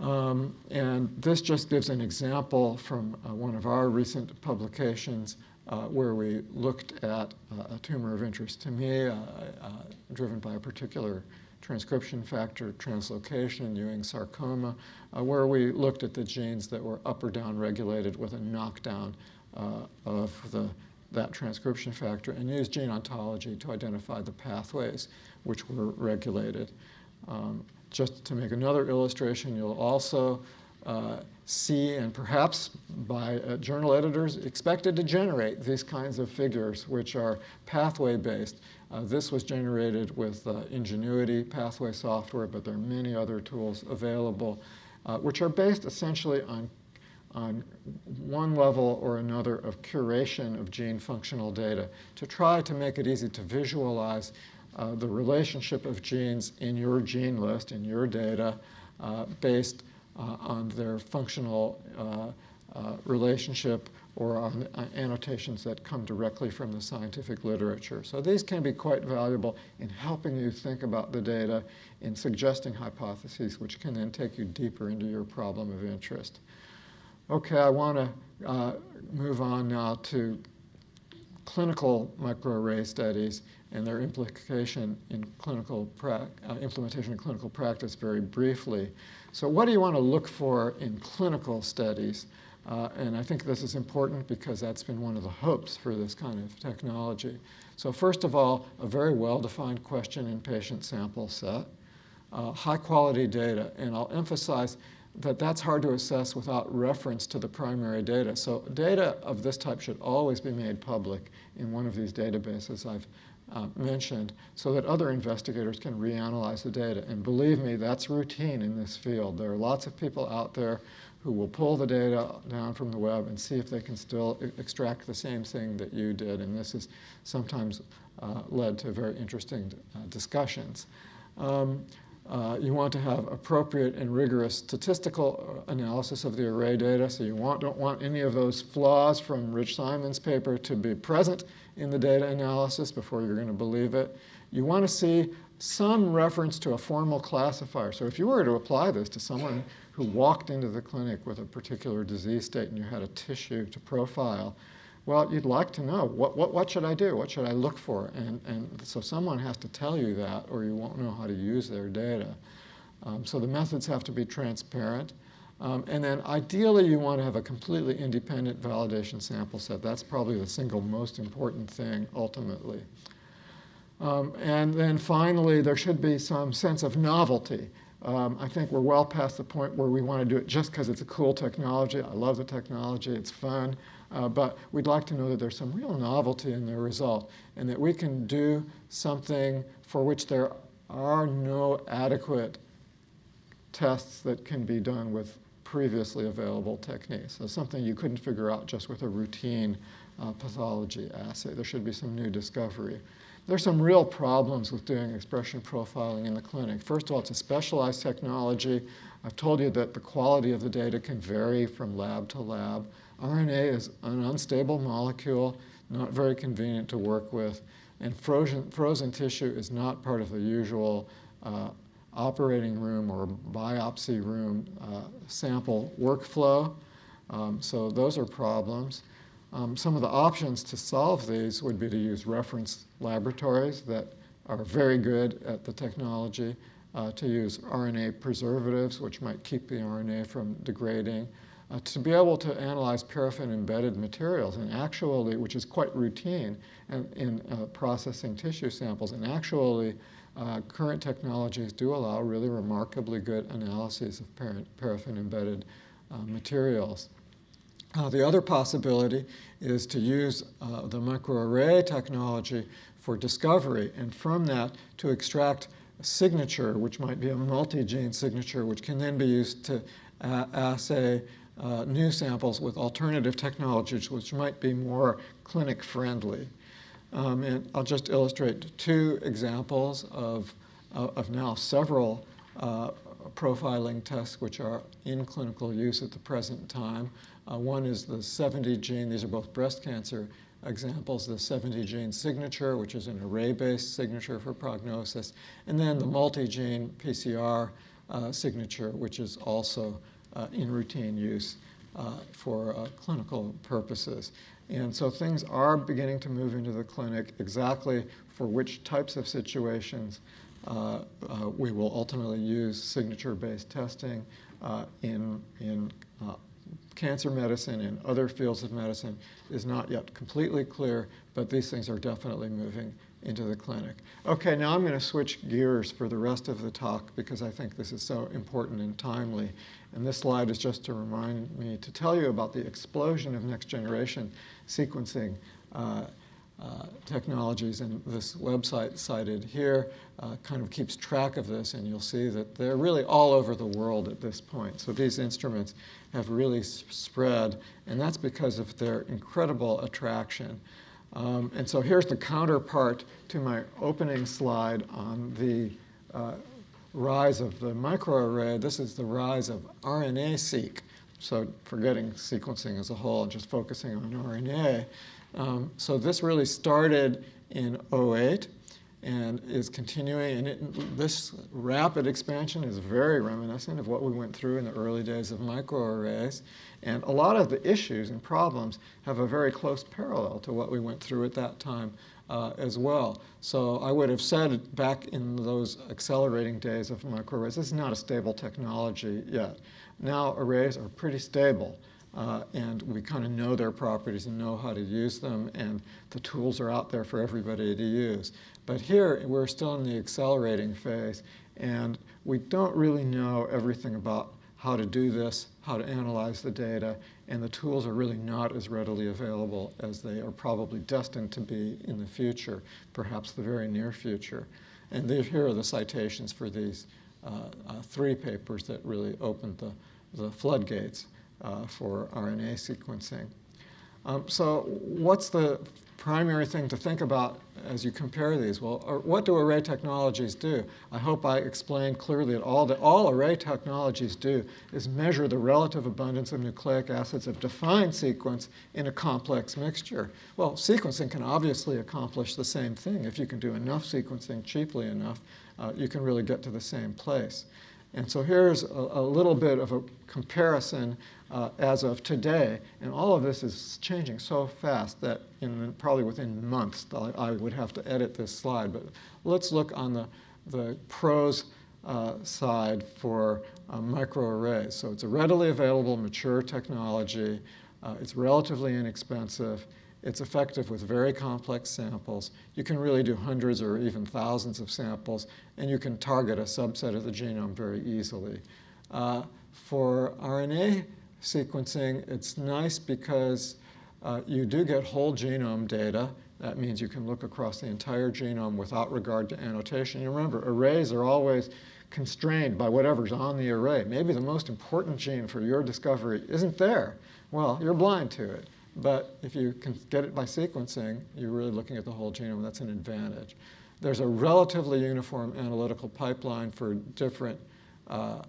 Um, and this just gives an example from uh, one of our recent publications uh, where we looked at uh, a tumor of interest to me, uh, uh, driven by a particular transcription factor translocation, Ewing sarcoma, uh, where we looked at the genes that were up or down regulated with a knockdown uh, of the, that transcription factor and used gene ontology to identify the pathways which were regulated. Um, just to make another illustration, you'll also uh, see, and perhaps by uh, journal editors, expected to generate these kinds of figures, which are pathway-based. Uh, this was generated with uh, Ingenuity pathway software, but there are many other tools available, uh, which are based essentially on, on one level or another of curation of gene functional data to try to make it easy to visualize uh, the relationship of genes in your gene list, in your data, uh, based on their functional relationship or on annotations that come directly from the scientific literature. So these can be quite valuable in helping you think about the data, in suggesting hypotheses, which can then take you deeper into your problem of interest. Okay, I want to uh, move on now to clinical microarray studies and their implication in clinical uh, implementation in clinical practice very briefly. So what do you want to look for in clinical studies? Uh, and I think this is important because that's been one of the hopes for this kind of technology. So first of all, a very well-defined question in patient sample set, uh, high quality data, and I'll emphasize that that's hard to assess without reference to the primary data. So data of this type should always be made public in one of these databases I've uh, mentioned so that other investigators can reanalyze the data. And believe me, that's routine in this field. There are lots of people out there who will pull the data down from the web and see if they can still extract the same thing that you did. And this has sometimes uh, led to very interesting uh, discussions. Um, uh, you want to have appropriate and rigorous statistical uh, analysis of the array data. So you want, don't want any of those flaws from Rich Simon's paper to be present in the data analysis before you're going to believe it. You want to see some reference to a formal classifier. So if you were to apply this to someone who walked into the clinic with a particular disease state and you had a tissue to profile, well, you'd like to know what, what, what should I do? What should I look for? And, and so someone has to tell you that or you won't know how to use their data. Um, so the methods have to be transparent. Um, and then ideally you want to have a completely independent validation sample set. That's probably the single most important thing ultimately. Um, and then finally, there should be some sense of novelty. Um, I think we're well past the point where we want to do it just because it's a cool technology. I love the technology, it's fun. Uh, but we'd like to know that there's some real novelty in the result and that we can do something for which there are no adequate tests that can be done with previously available techniques. So something you couldn't figure out just with a routine uh, pathology assay. There should be some new discovery. There's some real problems with doing expression profiling in the clinic. First of all, it's a specialized technology. I've told you that the quality of the data can vary from lab to lab. RNA is an unstable molecule, not very convenient to work with, and frozen, frozen tissue is not part of the usual uh, operating room or biopsy room uh, sample workflow. Um, so those are problems. Um, some of the options to solve these would be to use reference laboratories that are very good at the technology, uh, to use RNA preservatives, which might keep the RNA from degrading, uh, to be able to analyze paraffin-embedded materials, and actually, which is quite routine in, in uh, processing tissue samples, and actually, uh, current technologies do allow really remarkably good analyses of paraffin-embedded uh, materials. Uh, the other possibility is to use uh, the microarray technology for discovery, and from that to extract a signature, which might be a multi-gene signature, which can then be used to uh, assay uh, new samples with alternative technologies, which might be more clinic friendly. Um, and I'll just illustrate two examples of, of now several uh, profiling tests which are in clinical use at the present time. Uh, one is the 70 gene, these are both breast cancer examples, the 70 gene signature, which is an array-based signature for prognosis, and then the multi-gene PCR uh, signature, which is also uh, in routine use uh, for uh, clinical purposes. And so things are beginning to move into the clinic exactly for which types of situations uh, uh, we will ultimately use signature-based testing uh, in, in uh, cancer medicine and other fields of medicine is not yet completely clear, but these things are definitely moving into the clinic. Okay, now I'm going to switch gears for the rest of the talk because I think this is so important and timely. And this slide is just to remind me to tell you about the explosion of next generation sequencing uh, uh, technologies. And this website cited here uh, kind of keeps track of this, and you'll see that they're really all over the world at this point. So these instruments have really spread, and that's because of their incredible attraction. Um, and so here's the counterpart to my opening slide on the uh, rise of the microarray. This is the rise of RNA-seq. So forgetting sequencing as a whole and just focusing on RNA. Um, so this really started in 08 and is continuing. And it, this rapid expansion is very reminiscent of what we went through in the early days of microarrays. And a lot of the issues and problems have a very close parallel to what we went through at that time uh, as well. So I would have said back in those accelerating days of microarrays, this is not a stable technology yet. Now arrays are pretty stable. Uh, and we kind of know their properties and know how to use them, and the tools are out there for everybody to use. But here, we're still in the accelerating phase, and we don't really know everything about how to do this, how to analyze the data, and the tools are really not as readily available as they are probably destined to be in the future, perhaps the very near future. And here are the citations for these uh, uh, three papers that really opened the, the floodgates uh, for RNA sequencing. Um, so what's the primary thing to think about as you compare these? Well, what do array technologies do? I hope I explained clearly that all, that all array technologies do is measure the relative abundance of nucleic acids of defined sequence in a complex mixture. Well, sequencing can obviously accomplish the same thing. If you can do enough sequencing cheaply enough, uh, you can really get to the same place. And so here's a, a little bit of a comparison uh, as of today. And all of this is changing so fast that in probably within months I, would have to edit this slide. But let's look on the, the pros uh, side for uh, microarrays. So it's a readily available, mature technology. Uh, it's relatively inexpensive. It's effective with very complex samples. You can really do hundreds or even thousands of samples, and you can target a subset of the genome very easily. Uh, for RNA sequencing, it's nice because uh, you do get whole genome data. That means you can look across the entire genome without regard to annotation. You remember, arrays are always constrained by whatever's on the array. Maybe the most important gene for your discovery isn't there. Well, you're blind to it. But if you can get it by sequencing, you're really looking at the whole genome. That's an advantage. There's a relatively uniform analytical pipeline for different uh,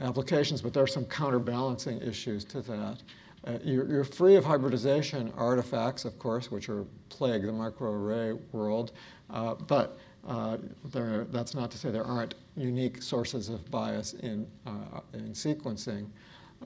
applications, but there are some counterbalancing issues to that. Uh, you're, you're, free of hybridization artifacts, of course, which are plague the microarray world, uh, but uh, there, that's not to say there aren't unique sources of bias in, uh, in sequencing.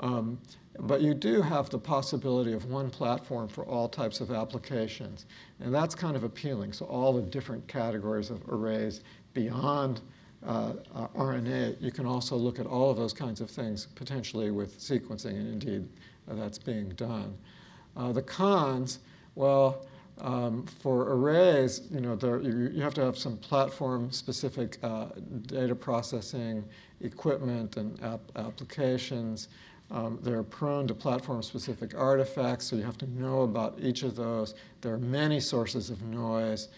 Um, but you do have the possibility of one platform for all types of applications. And that's kind of appealing. So all the different categories of arrays beyond uh, uh, RNA, you can also look at all of those kinds of things potentially with sequencing, and indeed uh, that's being done. Uh, the cons, well, um, for arrays, you know, there, you, you, have to have some platform-specific uh, data processing equipment and ap applications. Um, they're prone to platform-specific artifacts, so you have to know about each of those. There are many sources of noise.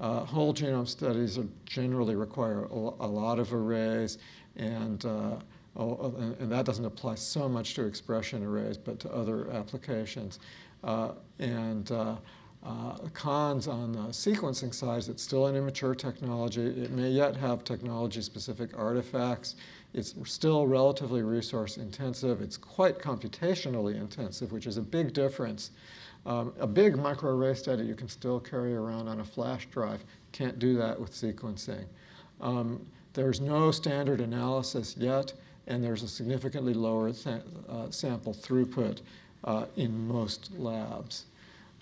Uh, whole genome studies generally require a, a, lot of arrays, and, uh, and that doesn't apply so much to expression arrays, but to other applications. Uh, and uh, uh, cons on the sequencing side it's still an immature technology. It may yet have technology-specific artifacts. It's still relatively resource intensive. It's quite computationally intensive, which is a big difference. Um, a big microarray study you can still carry around on a flash drive. Can't do that with sequencing. Um, there's no standard analysis yet, and there's a significantly lower uh, sample throughput uh, in most labs.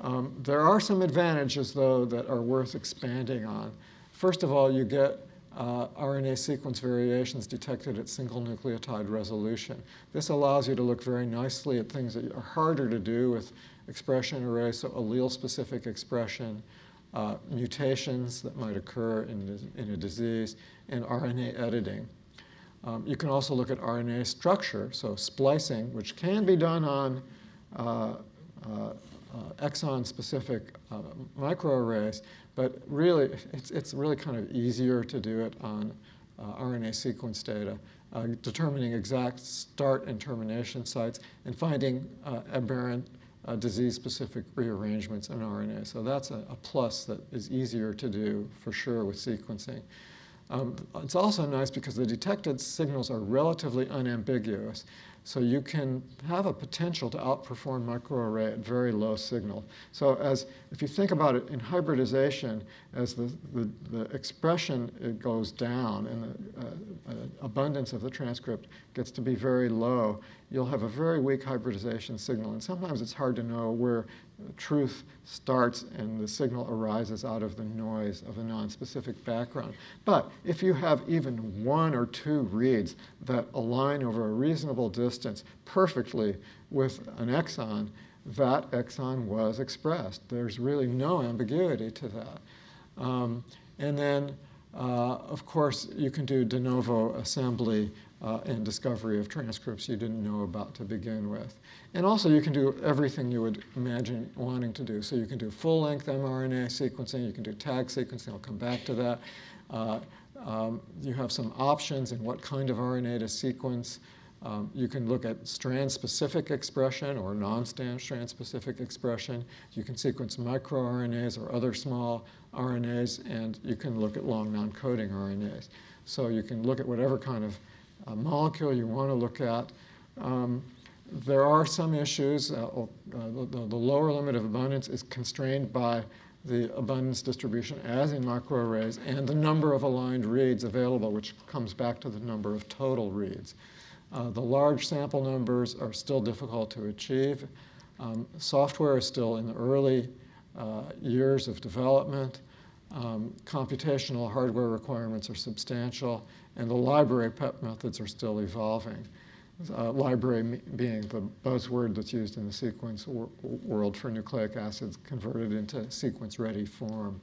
Um, there are some advantages, though, that are worth expanding on. First of all, you get uh, RNA sequence variations detected at single nucleotide resolution. This allows you to look very nicely at things that are harder to do with expression arrays, so allele-specific expression, uh, mutations that might occur in, in a disease, and RNA editing. Um, you can also look at RNA structure, so splicing, which can be done on uh, uh, uh, exon-specific uh, microarrays, but really, it's, it's really kind of easier to do it on uh, RNA sequence data, uh, determining exact start and termination sites, and finding uh, aberrant uh, disease-specific rearrangements in RNA. So that's a, a, plus that is easier to do for sure with sequencing. Um, it's also nice because the detected signals are relatively unambiguous. So you can have a potential to outperform microarray at very low signal. So as if you think about it in hybridization, as the, the, the expression goes down and the uh, uh, abundance of the transcript gets to be very low, you'll have a very weak hybridization signal. And sometimes it's hard to know where truth starts and the signal arises out of the noise of a nonspecific background. But if you have even one or two reads that align over a reasonable distance perfectly with an exon, that exon was expressed. There's really no ambiguity to that. Um, and then, uh, of course, you can do de novo assembly uh, and discovery of transcripts you didn't know about to begin with. And also you can do everything you would imagine wanting to do. So you can do full-length mRNA sequencing, you can do tag sequencing, I'll come back to that. Uh, um, you have some options in what kind of RNA to sequence. Um, you can look at strand-specific expression or non-strand-specific expression. You can sequence microRNAs or other small RNAs, and you can look at long non-coding RNAs. So you can look at whatever kind of uh, molecule you want to look at. Um, there are some issues. Uh, uh, the, the, lower limit of abundance is constrained by the abundance distribution as in microarrays and the number of aligned reads available, which comes back to the number of total reads. Uh, the large sample numbers are still difficult to achieve. Um, software is still in the early uh, years of development. Um, computational hardware requirements are substantial, and the library prep methods are still evolving. Uh, library being the buzzword that's used in the sequence wor world for nucleic acids converted into sequence-ready form.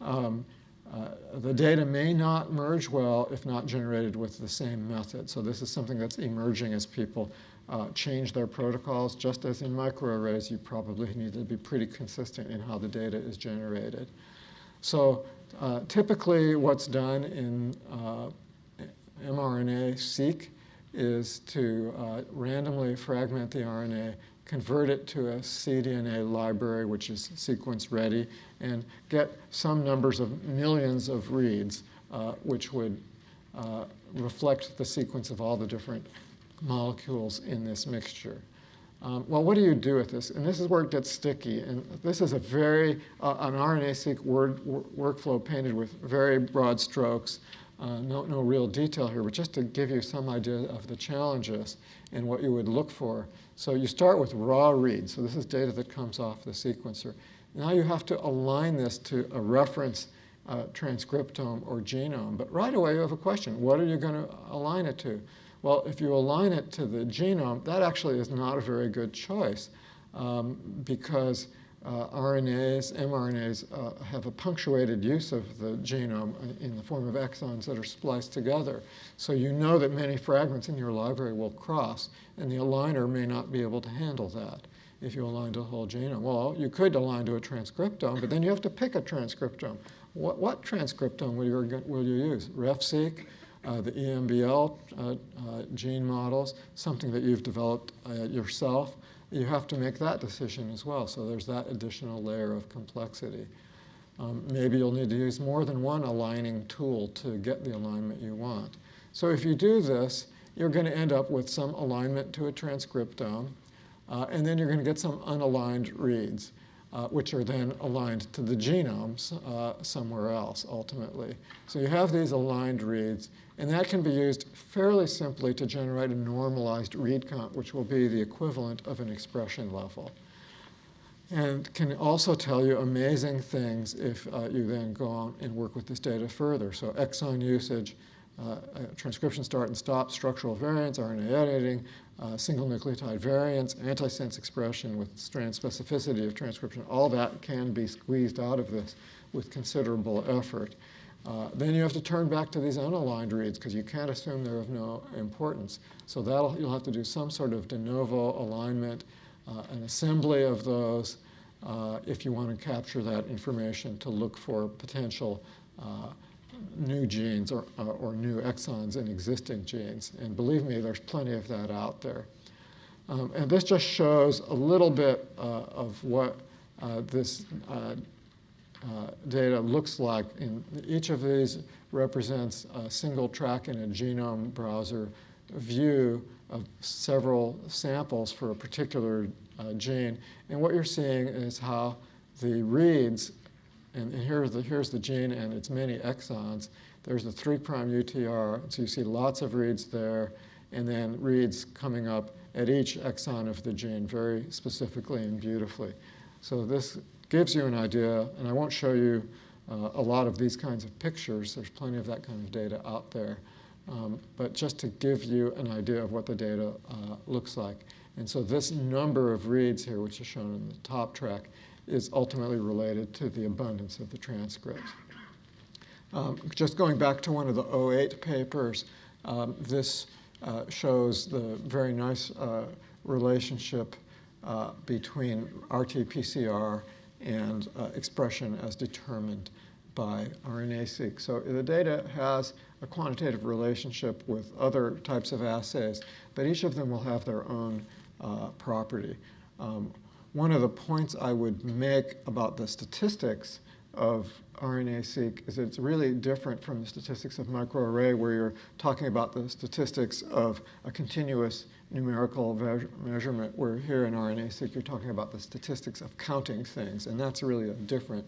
Um, uh, the data may not merge well if not generated with the same method. So this is something that's emerging as people uh, change their protocols. Just as in microarrays, you probably need to be pretty consistent in how the data is generated. So uh, typically what's done in uh, mRNA-seq is to uh, randomly fragment the RNA, convert it to a cDNA library, which is sequence ready, and get some numbers of millions of reads, uh, which would uh, reflect the sequence of all the different molecules in this mixture. Um, well, what do you do with this? And this is where it gets sticky. And this is a very, uh, an RNA-seq word, workflow painted with very broad strokes. Uh, no, no real detail here, but just to give you some idea of the challenges and what you would look for. So you start with raw reads. So this is data that comes off the sequencer. Now you have to align this to a reference uh, transcriptome or genome. But right away you have a question. What are you going to align it to? Well, if you align it to the genome, that actually is not a very good choice um, because uh, RNAs, mRNAs uh, have a punctuated use of the genome in the form of exons that are spliced together. So you know that many fragments in your library will cross, and the aligner may not be able to handle that if you align to the whole genome. Well, you could align to a transcriptome, but then you have to pick a transcriptome. What, what transcriptome will you, will you use? RefSeq, uh, the EMBL uh, uh, gene models, something that you've developed uh, yourself, you have to make that decision as well. So there's that additional layer of complexity. Um, maybe you'll need to use more than one aligning tool to get the alignment you want. So if you do this, you're going to end up with some alignment to a transcriptome, uh, and then you're going to get some unaligned reads, uh, which are then aligned to the genomes uh, somewhere else, ultimately. So you have these aligned reads, and that can be used fairly simply to generate a normalized read count, which will be the equivalent of an expression level. And can also tell you amazing things if uh, you then go on and work with this data further. So exon usage, transcription start and stop, structural variants, RNA editing, uh, single nucleotide variants, antisense expression with strand specificity of transcription, all that can be squeezed out of this with considerable effort. Uh, then you have to turn back to these unaligned reads because you can't assume they're of no importance. So that'll, you'll have to do some sort of de novo alignment, uh, an assembly of those uh, if you want to capture that information to look for potential uh, new genes or, uh, or new exons in existing genes. And believe me, there's plenty of that out there. Um, and this just shows a little bit of what this uh, data looks like. In each of these represents a single track in a genome browser view of several samples for a particular uh, gene. And what you're seeing is how the reads, and, and here's, the, here's the gene and its many exons. There's the 3' UTR, so you see lots of reads there, and then reads coming up at each exon of the gene very specifically and beautifully. So this gives you an idea, and I won't show you uh, a lot of these kinds of pictures. There's plenty of that kind of data out there. Um, but just to give you an idea of what the data uh, looks like. And so this number of reads here, which is shown in the top track, is ultimately related to the abundance of the transcripts. Um, just going back to one of the 08 papers, um, this uh, shows the very nice uh, relationship uh, between RT-PCR and uh, expression as determined by RNA-seq. So the data has a quantitative relationship with other types of assays, but each of them will have their own uh, property. Um, one of the points I would make about the statistics of RNA-seq is it's really different from the statistics of microarray where you're talking about the statistics of a continuous numerical measurement, where here in RNA-seq you're talking about the statistics of counting things, and that's really a different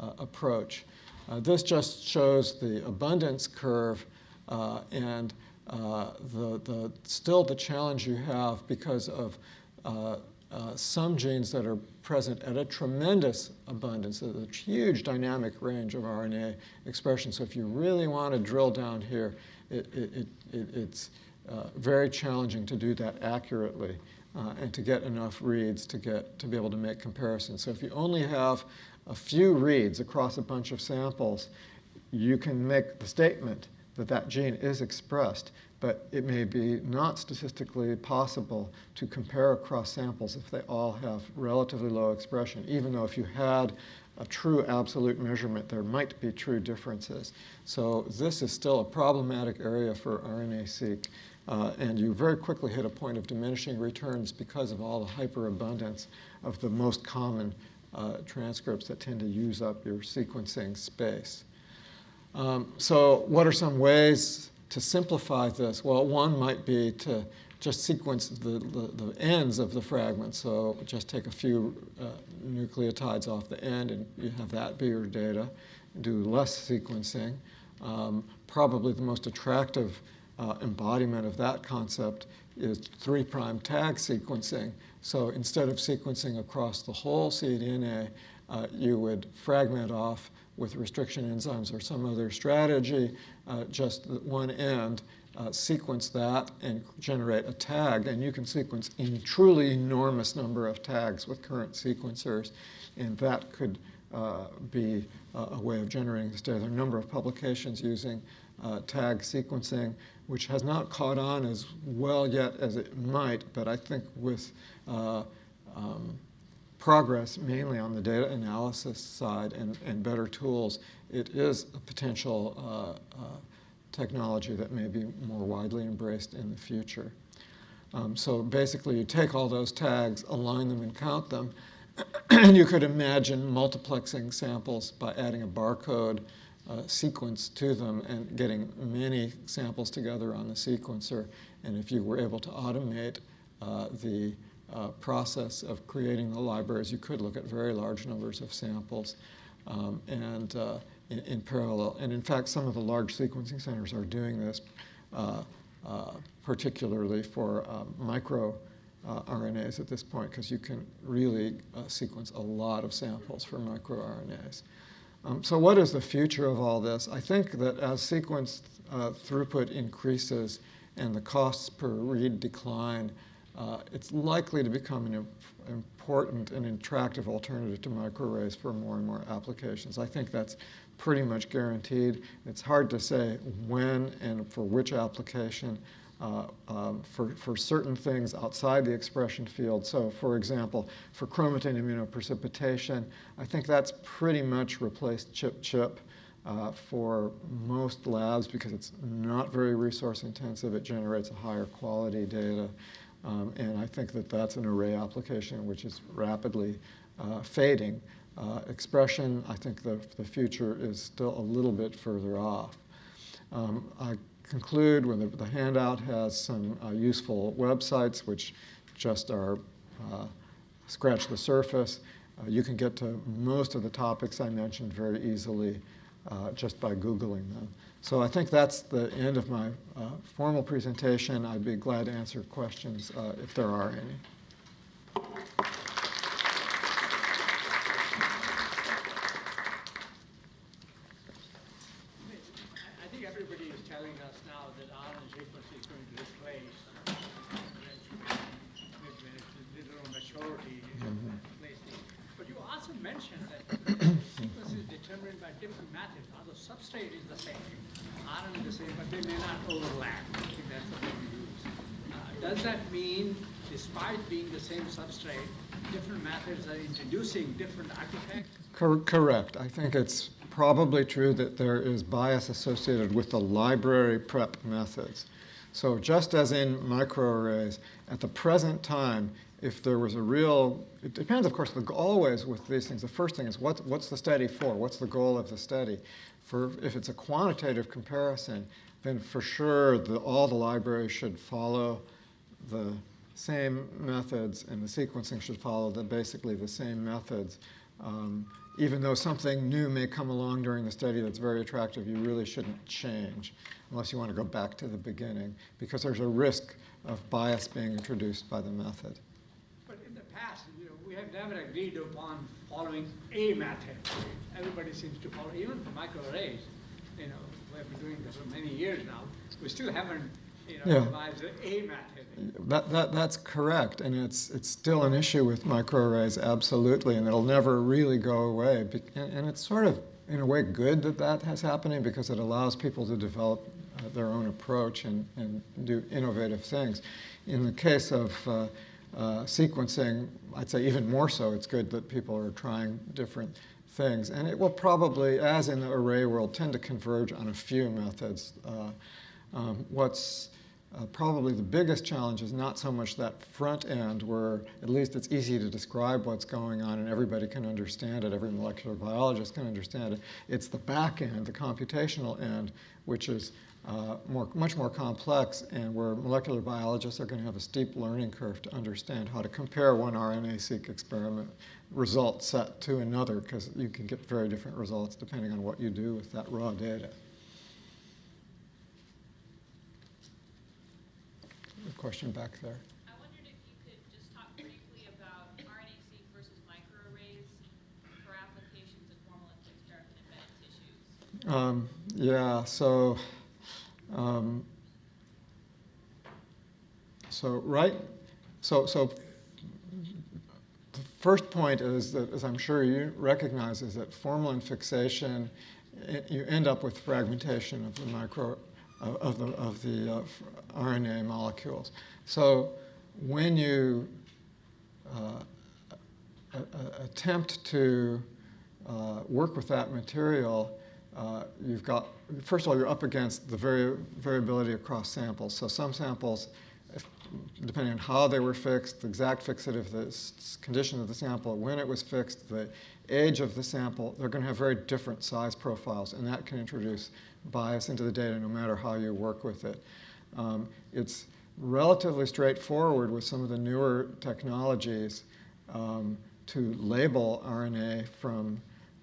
uh, approach. Uh, this just shows the abundance curve uh, and uh, the, the, still the challenge you have because of uh, some genes that are present at a tremendous abundance, a huge dynamic range of RNA expression. So if you really want to drill down here, it, it, it, it's uh, very challenging to do that accurately uh, and to get enough reads to, get, to be able to make comparisons. So if you only have a few reads across a bunch of samples, you can make the statement that that gene is expressed but it may be not statistically possible to compare across samples if they all have relatively low expression, even though if you had a true absolute measurement, there might be true differences. So this is still a problematic area for RNA-seq. Uh, and you very quickly hit a point of diminishing returns because of all the hyperabundance of the most common uh, transcripts that tend to use up your sequencing space. Um, so what are some ways to simplify this, well, one might be to just sequence the, the, the ends of the fragment. So just take a few uh, nucleotides off the end and you have that be your data. Do less sequencing. Um, probably the most attractive uh, embodiment of that concept is three prime tag sequencing. So instead of sequencing across the whole cDNA, uh, you would fragment off with restriction enzymes or some other strategy, uh, just one end, uh, sequence that and generate a tag. And you can sequence a truly enormous number of tags with current sequencers. And that could uh, be a way of generating this data. There are a number of publications using uh, tag sequencing, which has not caught on as well yet as it might, but I think with uh, um, progress mainly on the data analysis side and, and better tools, it is a potential uh, uh, technology that may be more widely embraced in the future. Um, so basically you take all those tags, align them and count them, and you could imagine multiplexing samples by adding a barcode uh, sequence to them and getting many samples together on the sequencer. And if you were able to automate uh, the uh, process of creating the libraries, you could look at very large numbers of samples um, and uh, in, in, parallel. And in fact, some of the large sequencing centers are doing this, uh, uh particularly for um, micro uh, RNAs at this point, because you can really uh, sequence a lot of samples for microRNAs. Um, so what is the future of all this? I think that as sequence throughput increases and the costs per read decline, uh, it's likely to become an important and attractive alternative to microarrays for more and more applications. I think that's pretty much guaranteed. It's hard to say when and for which application. Uh, um, for, for certain things outside the expression field. So for example, for chromatin immunoprecipitation, I think that's pretty much replaced ChIP-chip uh, for most labs because it's not very resource intensive. It generates a higher quality data. Um, and I think that that's an array application which is rapidly uh, fading. Uh, expression, I think the, the future is still a little bit further off. Um, I conclude when the, the, handout has some uh, useful websites which just are uh, scratch the surface. Uh, you can get to most of the topics I mentioned very easily uh, just by Googling them. So I think that's the end of my uh, formal presentation. I'd be glad to answer questions uh, if there are any. I think everybody is telling us now that RNA sequencing is going to replace when it's little maturity mm -hmm. But you also mentioned that sequence is determined by different methods, although substrate is the same. RNA is the same, but they may not overlap. I think that's the thing we use. does that mean despite being the same substrate, different methods are introducing different artifacts? Cor- Correct. I think it's probably true that there is bias associated with the library prep methods. So just as in microarrays, at the present time, if there was a real, it depends, of course, the, always with these things, the first thing is what, what's the study for? What's the goal of the study? For, if it's a quantitative comparison, then for sure the, all the libraries should follow the same methods and the sequencing should follow the, basically the same methods. Um, even though something new may come along during the study that's very attractive, you really shouldn't change unless you want to go back to the beginning because there's a risk of bias being introduced by the method. But in the past, you know, we have never agreed upon following a method. Everybody seems to follow, even for microarrays, you know, we have been doing this for many years now. We still haven't, you know, Yeah. devised a method. That, that, that's correct, and it's, it's still an issue with microarrays, absolutely, and it'll never really go away. And, it's sort of, in a way, good that that has happening because it allows people to develop uh, their own approach and, and do innovative things. In the case of uh, uh, sequencing, I'd say even more so, it's good that people are trying different things. And it will probably, as in the array world, tend to converge on a few methods. Uh, um, what's uh, probably the biggest challenge is not so much that front end where at least it's easy to describe what's going on and everybody can understand it, every molecular biologist can understand it. It's the back end, the computational end, which is uh, more, much more complex and where molecular biologists are going to have a steep learning curve to understand how to compare one RNA-seq experiment result set to another because you can get very different results depending on what you do with that raw data. A question back there. I wondered if you could just talk briefly about RNA-seq versus microarrays for applications of formalin fixed dark embedded tissues. Um, yeah, so, um, so right, so, so the first point is that, as I'm sure you recognize, is that formalin fixation, i- you end up with fragmentation of the micro, of of the, of the uh, RNA molecules. So when you uh, attempt to uh, work with that material, uh, you've got, first of all, you're up against the vari- variability across samples. So some samples, if, depending on how they were fixed, the exact fixative the condition of the sample, when it was fixed, the age of the sample, they're going to have very different size profiles, and that can introduce bias into the data no matter how you work with it. Um, it's relatively straightforward with some of the newer technologies um, to label RNA from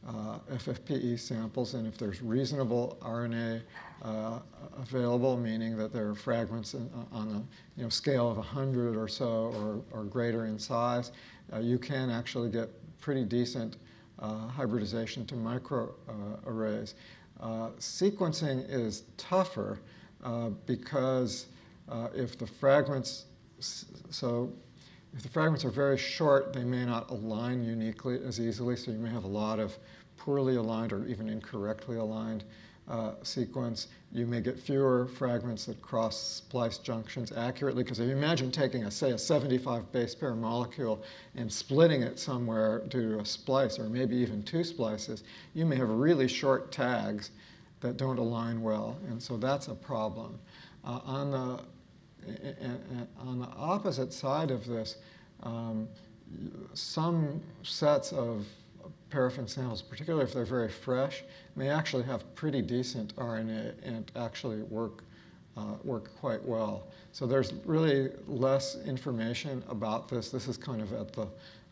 uh, FFPE samples, and if there's reasonable RNA uh, available, meaning that there are fragments in, on a you know, scale of 100 or so or, or greater in size, uh, you can actually get pretty decent uh, hybridization to microarrays. Uh, sequencing is tougher uh, because uh, if the fragments, so if the fragments are very short, they may not align uniquely as easily, so you may have a lot of poorly aligned or even incorrectly aligned uh, sequence. You may get fewer fragments that cross splice junctions accurately, because if you imagine taking, a, say, a 75 base pair molecule and splitting it somewhere due to a splice, or maybe even two splices, you may have really short tags that don't align well, and so that's a problem. Uh, on the on the opposite side of this, um, some sets of paraffin samples, particularly if they're very fresh, may actually have pretty decent RNA and actually work uh, work quite well. So there's really less information about this. This is kind of at the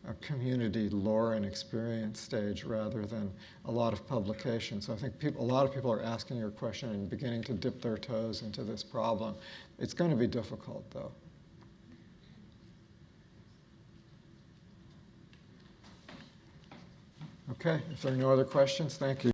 uh, community lore and experience stage rather than a lot of publication. So I think people, a lot of people are asking your question and beginning to dip their toes into this problem. It's going to be difficult, though. Okay, if there are no other questions, thank you.